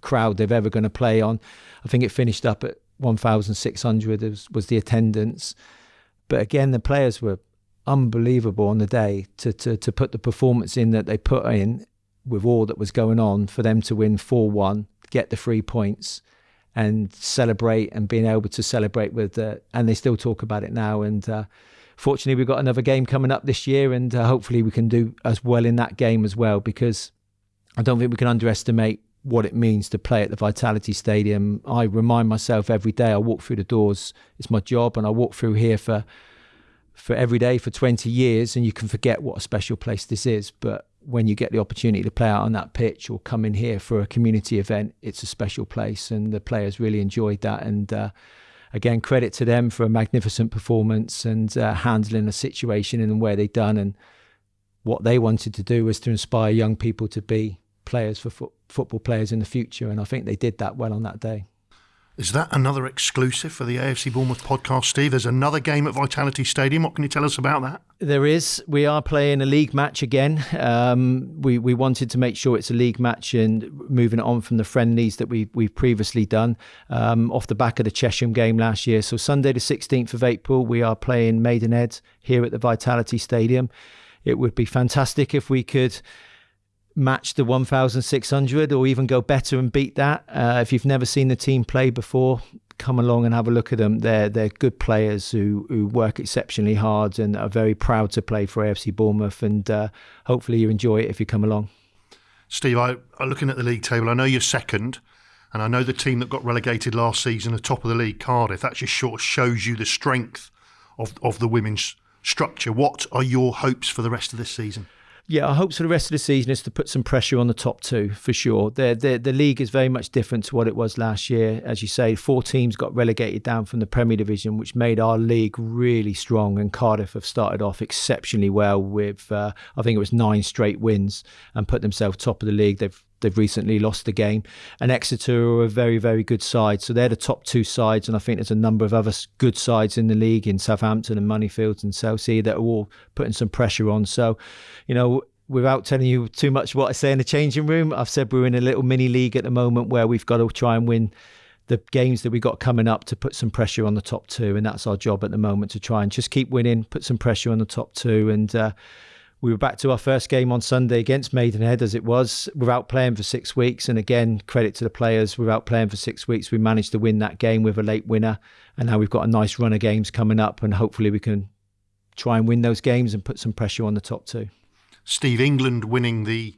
crowd they've ever going to play on. I think it finished up at 1,600 was, was the attendance. But again, the players were unbelievable on the day to, to, to put the performance in that they put in with all that was going on for them to win 4 1, get the three points and celebrate and being able to celebrate with the, and they still talk about it now. And uh, fortunately, we've got another game coming up this year, and uh, hopefully, we can do as well in that game as well because I don't think we can underestimate what it means to play at the Vitality Stadium. I remind myself every day I walk through the doors. It's my job, and I walk through here for for every day for 20 years, and you can forget what a special place this is. But when you get the opportunity to play out on that pitch or come in here for a community event, it's a special place, and the players really enjoyed that. And uh, again, credit to them for a magnificent performance and uh, handling the situation and where they done. And what they wanted to do was to inspire young people to be players for fo- football players in the future, and I think they did that well on that day. Is that another exclusive for the AFC Bournemouth podcast, Steve? There's another game at Vitality Stadium. What can you tell us about that? There is. We are playing a league match again. Um, we we wanted to make sure it's a league match and moving it on from the friendlies that we we've previously done um, off the back of the Chesham game last year. So Sunday the 16th of April, we are playing Maidenhead here at the Vitality Stadium. It would be fantastic if we could match the 1,600 or even go better and beat that. Uh, if you've never seen the team play before, come along and have a look at them. They're they're good players who who work exceptionally hard and are very proud to play for AFC Bournemouth. And uh, hopefully you enjoy it if you come along. Steve, I, I'm looking at the league table. I know you're second, and I know the team that got relegated last season are top of the league, Cardiff. That just sort of shows you the strength of of the women's structure. What are your hopes for the rest of this season? Yeah, our hopes for the rest of the season is to put some pressure on the top two for sure. The, the the league is very much different to what it was last year. As you say, four teams got relegated down from the Premier Division, which made our league really strong. And Cardiff have started off exceptionally well with, uh, I think it was nine straight wins and put themselves top of the league. They've they've recently lost the game. And Exeter are a very, very good side. So they're the top two sides. And I think there's a number of other good sides in the league in Southampton and Moneyfields and Chelsea that are all putting some pressure on. So, you know, without telling you too much what I say in the changing room, I've said we're in a little mini league at the moment where we've got to try and win the games that we got coming up to put some pressure on the top two, and that's our job at the moment to try and just keep winning, put some pressure on the top two, and uh, we were back to our first game on Sunday against Maidenhead as it was without playing for six weeks. And again, credit to the players, without playing for six weeks, we managed to win that game with a late winner. And now we've got a nice run of games coming up, and hopefully we can try and win those games and put some pressure on the top two. Steve, England winning the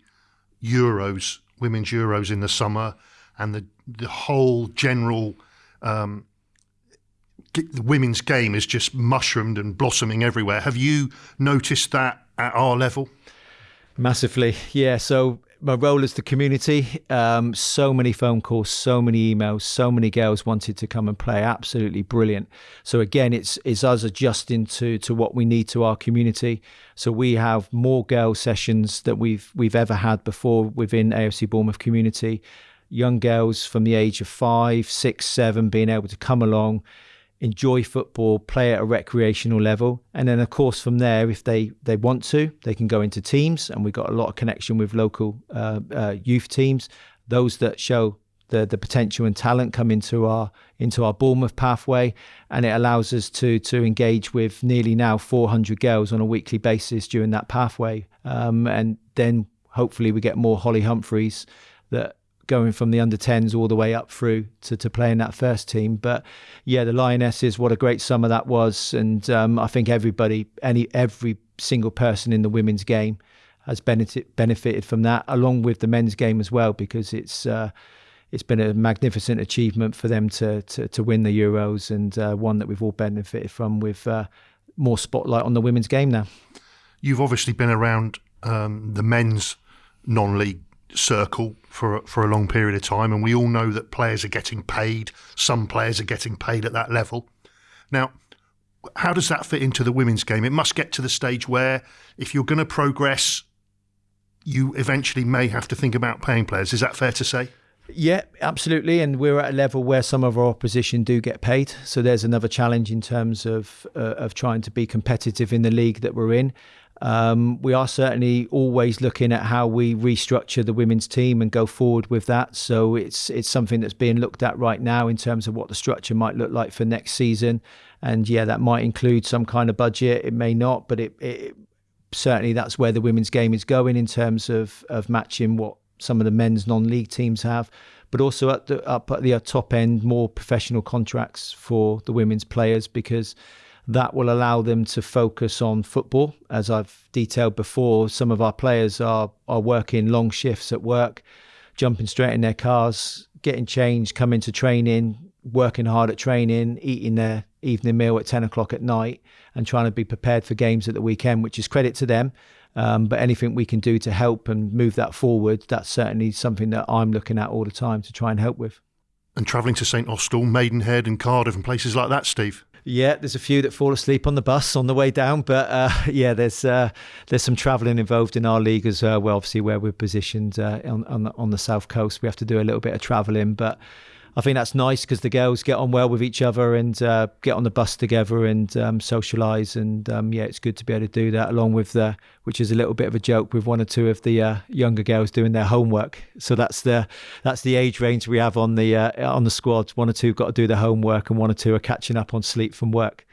Euros, women's Euros in the summer, and the the whole general um, the women's game is just mushroomed and blossoming everywhere. Have you noticed that at our level? Massively, yeah. So my role as the community, um, so many phone calls, so many emails, so many girls wanted to come and play. Absolutely brilliant. So again, it's it's us adjusting to to what we need to our community. So we have more girl sessions that we've we've ever had before within AFC Bournemouth community. Young girls from the age of five, six, seven being able to come along enjoy football, play at a recreational level, and then of course from there, if they they want to, they can go into teams, and we've got a lot of connection with local uh, uh, youth teams. Those that show the the potential and talent come into our into our Bournemouth pathway, and it allows us to to engage with nearly now 400 girls on a weekly basis during that pathway, um, and then hopefully we get more Holly Humphreys that going from the under 10s all the way up through to, to playing that first team. But yeah, the Lionesses, what a great summer that was. And um, I think everybody, any every single person in the women's game has benefit, benefited from that, along with the men's game as well, because it's uh, it's been a magnificent achievement for them to to, to win the Euros and uh, one that we've all benefited from with uh, more spotlight on the women's game now. You've obviously been around um, the men's non-league circle for for a long period of time, and we all know that players are getting paid. Some players are getting paid at that level. Now, how does that fit into the women's game? It must get to the stage where, if you're going to progress, you eventually may have to think about paying players. Is that fair to say? Yeah, absolutely. And we're at a level where some of our opposition do get paid. So there's another challenge in terms of uh, of trying to be competitive in the league that we're in. Um, we are certainly always looking at how we restructure the women's team and go forward with that. So it's it's something that's being looked at right now in terms of what the structure might look like for next season. And yeah, that might include some kind of budget. It may not, but it, it certainly that's where the women's game is going in terms of of matching what some of the men's non-league teams have, but also at the up at the top end, more professional contracts for the women's players because that will allow them to focus on football. As I've detailed before, some of our players are are working long shifts at work, jumping straight in their cars, getting changed, coming to training, working hard at training, eating their evening meal at 10 o'clock at night, and trying to be prepared for games at the weekend, which is credit to them. Um, but anything we can do to help and move that forward, that's certainly something that I'm looking at all the time to try and help with. And travelling to St Austell, Maidenhead, and Cardiff, and places like that, Steve. Yeah, there's a few that fall asleep on the bus on the way down, but uh, yeah, there's uh, there's some travelling involved in our league as well. Obviously, where we're positioned uh, on on the, on the south coast, we have to do a little bit of travelling, but I think that's nice because the girls get on well with each other and uh, get on the bus together and um, socialise. And um, yeah, it's good to be able to do that along with the, which is a little bit of a joke with one or two of the uh, younger girls doing their homework. So that's the that's the age range we have on the uh, on the squad. One or two got to do their homework, and one or two are catching up on sleep from work.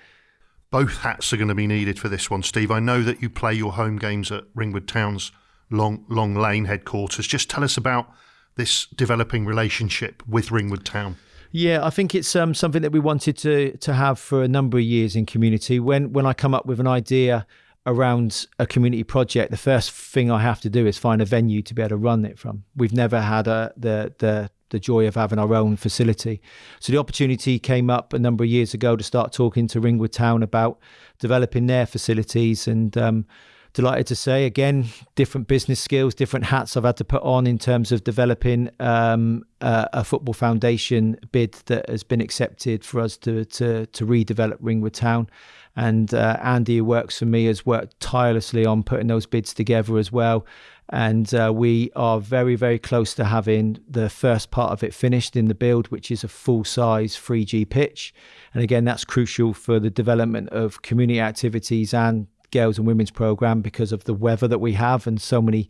Both hats are going to be needed for this one, Steve. I know that you play your home games at Ringwood Town's Long Long Lane headquarters. Just tell us about this developing relationship with Ringwood Town. Yeah, I think it's um, something that we wanted to to have for a number of years in community. When when I come up with an idea around a community project, the first thing I have to do is find a venue to be able to run it from. We've never had a, the the the joy of having our own facility. So the opportunity came up a number of years ago to start talking to Ringwood Town about developing their facilities and. Um, delighted to say again different business skills different hats i've had to put on in terms of developing um, uh, a football foundation bid that has been accepted for us to to, to redevelop ringwood town. And uh, andy who works for me has worked tirelessly on putting those bids together as well. And uh, we are very very close to having the first part of it finished in the build which is a full size 3g pitch. And again that's crucial for the development of community activities and girls and women's program because of the weather that we have and so many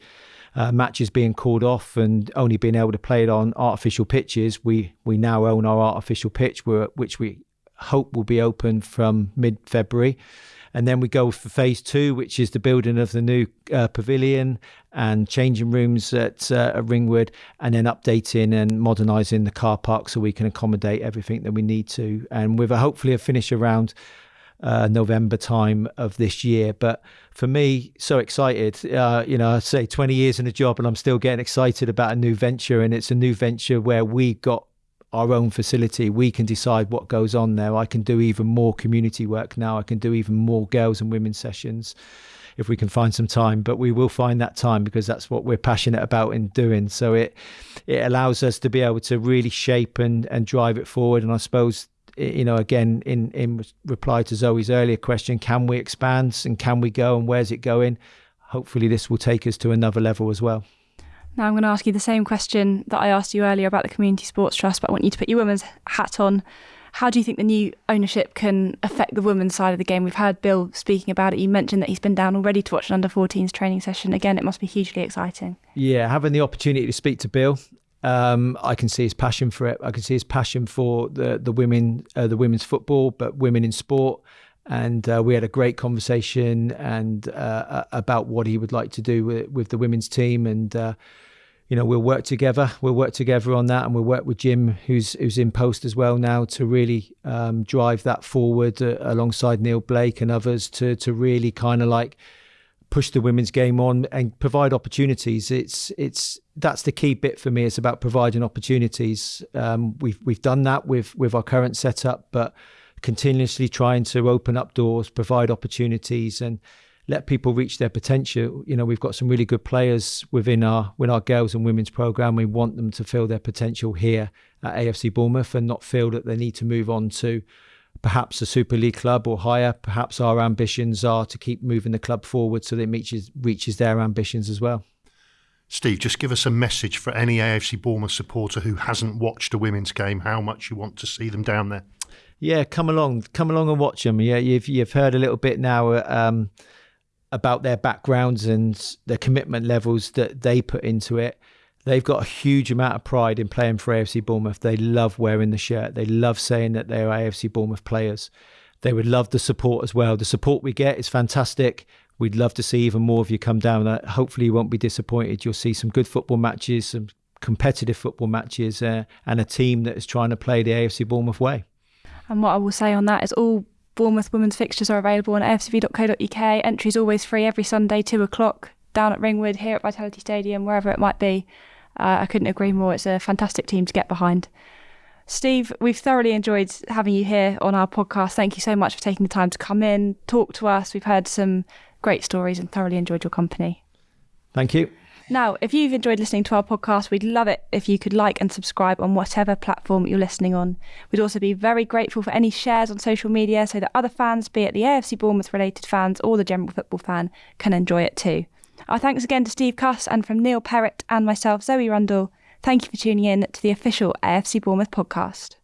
uh, matches being called off and only being able to play it on artificial pitches. We we now own our artificial pitch, which we hope will be open from mid February. And then we go for phase two, which is the building of the new uh, pavilion and changing rooms at, uh, at Ringwood, and then updating and modernising the car park so we can accommodate everything that we need to. And with a hopefully a finish around uh, November time of this year. But for me, so excited. Uh, you know, I say 20 years in a job, and I'm still getting excited about a new venture. And it's a new venture where we got our own facility. We can decide what goes on there. I can do even more community work now. I can do even more girls and women sessions if we can find some time. But we will find that time because that's what we're passionate about in doing. So it it allows us to be able to really shape and and drive it forward. And I suppose you know, again, in, in reply to Zoe's earlier question, can we expand and can we go and where's it going? Hopefully, this will take us to another level as well. Now, I'm going to ask you the same question that I asked you earlier about the Community Sports Trust, but I want you to put your women's hat on. How do you think the new ownership can affect the women's side of the game? We've heard Bill speaking about it. You mentioned that he's been down already to watch an under 14s training session. Again, it must be hugely exciting. Yeah, having the opportunity to speak to Bill um, I can see his passion for it. I can see his passion for the the women, uh, the women's football, but women in sport. And uh, we had a great conversation and uh, about what he would like to do with, with the women's team. And uh, you know, we'll work together. We'll work together on that, and we'll work with Jim, who's who's in post as well now, to really um, drive that forward uh, alongside Neill Blake and others to to really kind of like push the women's game on and provide opportunities. It's it's that's the key bit for me. It's about providing opportunities. Um, we've we've done that with with our current setup, but continuously trying to open up doors, provide opportunities, and let people reach their potential. You know, we've got some really good players within our within our girls and women's program. We want them to feel their potential here at AFC Bournemouth and not feel that they need to move on to perhaps a Super League club or higher. Perhaps our ambitions are to keep moving the club forward so that it reaches, reaches their ambitions as well. Steve, just give us a message for any AFC Bournemouth supporter who hasn't watched a women's game, how much you want to see them down there. Yeah, come along, come along and watch them. Yeah, you've you've heard a little bit now um, about their backgrounds and the commitment levels that they put into it. They've got a huge amount of pride in playing for AFC Bournemouth. They love wearing the shirt. They love saying that they are AFC Bournemouth players. They would love the support as well. The support we get is fantastic. We'd love to see even more of you come down. Uh, hopefully, you won't be disappointed. You'll see some good football matches, some competitive football matches, uh, and a team that is trying to play the AFC Bournemouth way. And what I will say on that is all Bournemouth women's fixtures are available on afcb.co.uk. Entries always free every Sunday, 2 o'clock, down at Ringwood, here at Vitality Stadium, wherever it might be. Uh, I couldn't agree more. It's a fantastic team to get behind. Steve, we've thoroughly enjoyed having you here on our podcast. Thank you so much for taking the time to come in, talk to us. We've heard some great stories and thoroughly enjoyed your company. Thank you. Now, if you've enjoyed listening to our podcast, we'd love it if you could like and subscribe on whatever platform you're listening on. We'd also be very grateful for any shares on social media so that other fans, be it the AFC Bournemouth related fans or the general football fan, can enjoy it too. Our thanks again to Steve Cuss and from Neil Perrett and myself, Zoe Rundle. Thank you for tuning in to the official AFC Bournemouth podcast.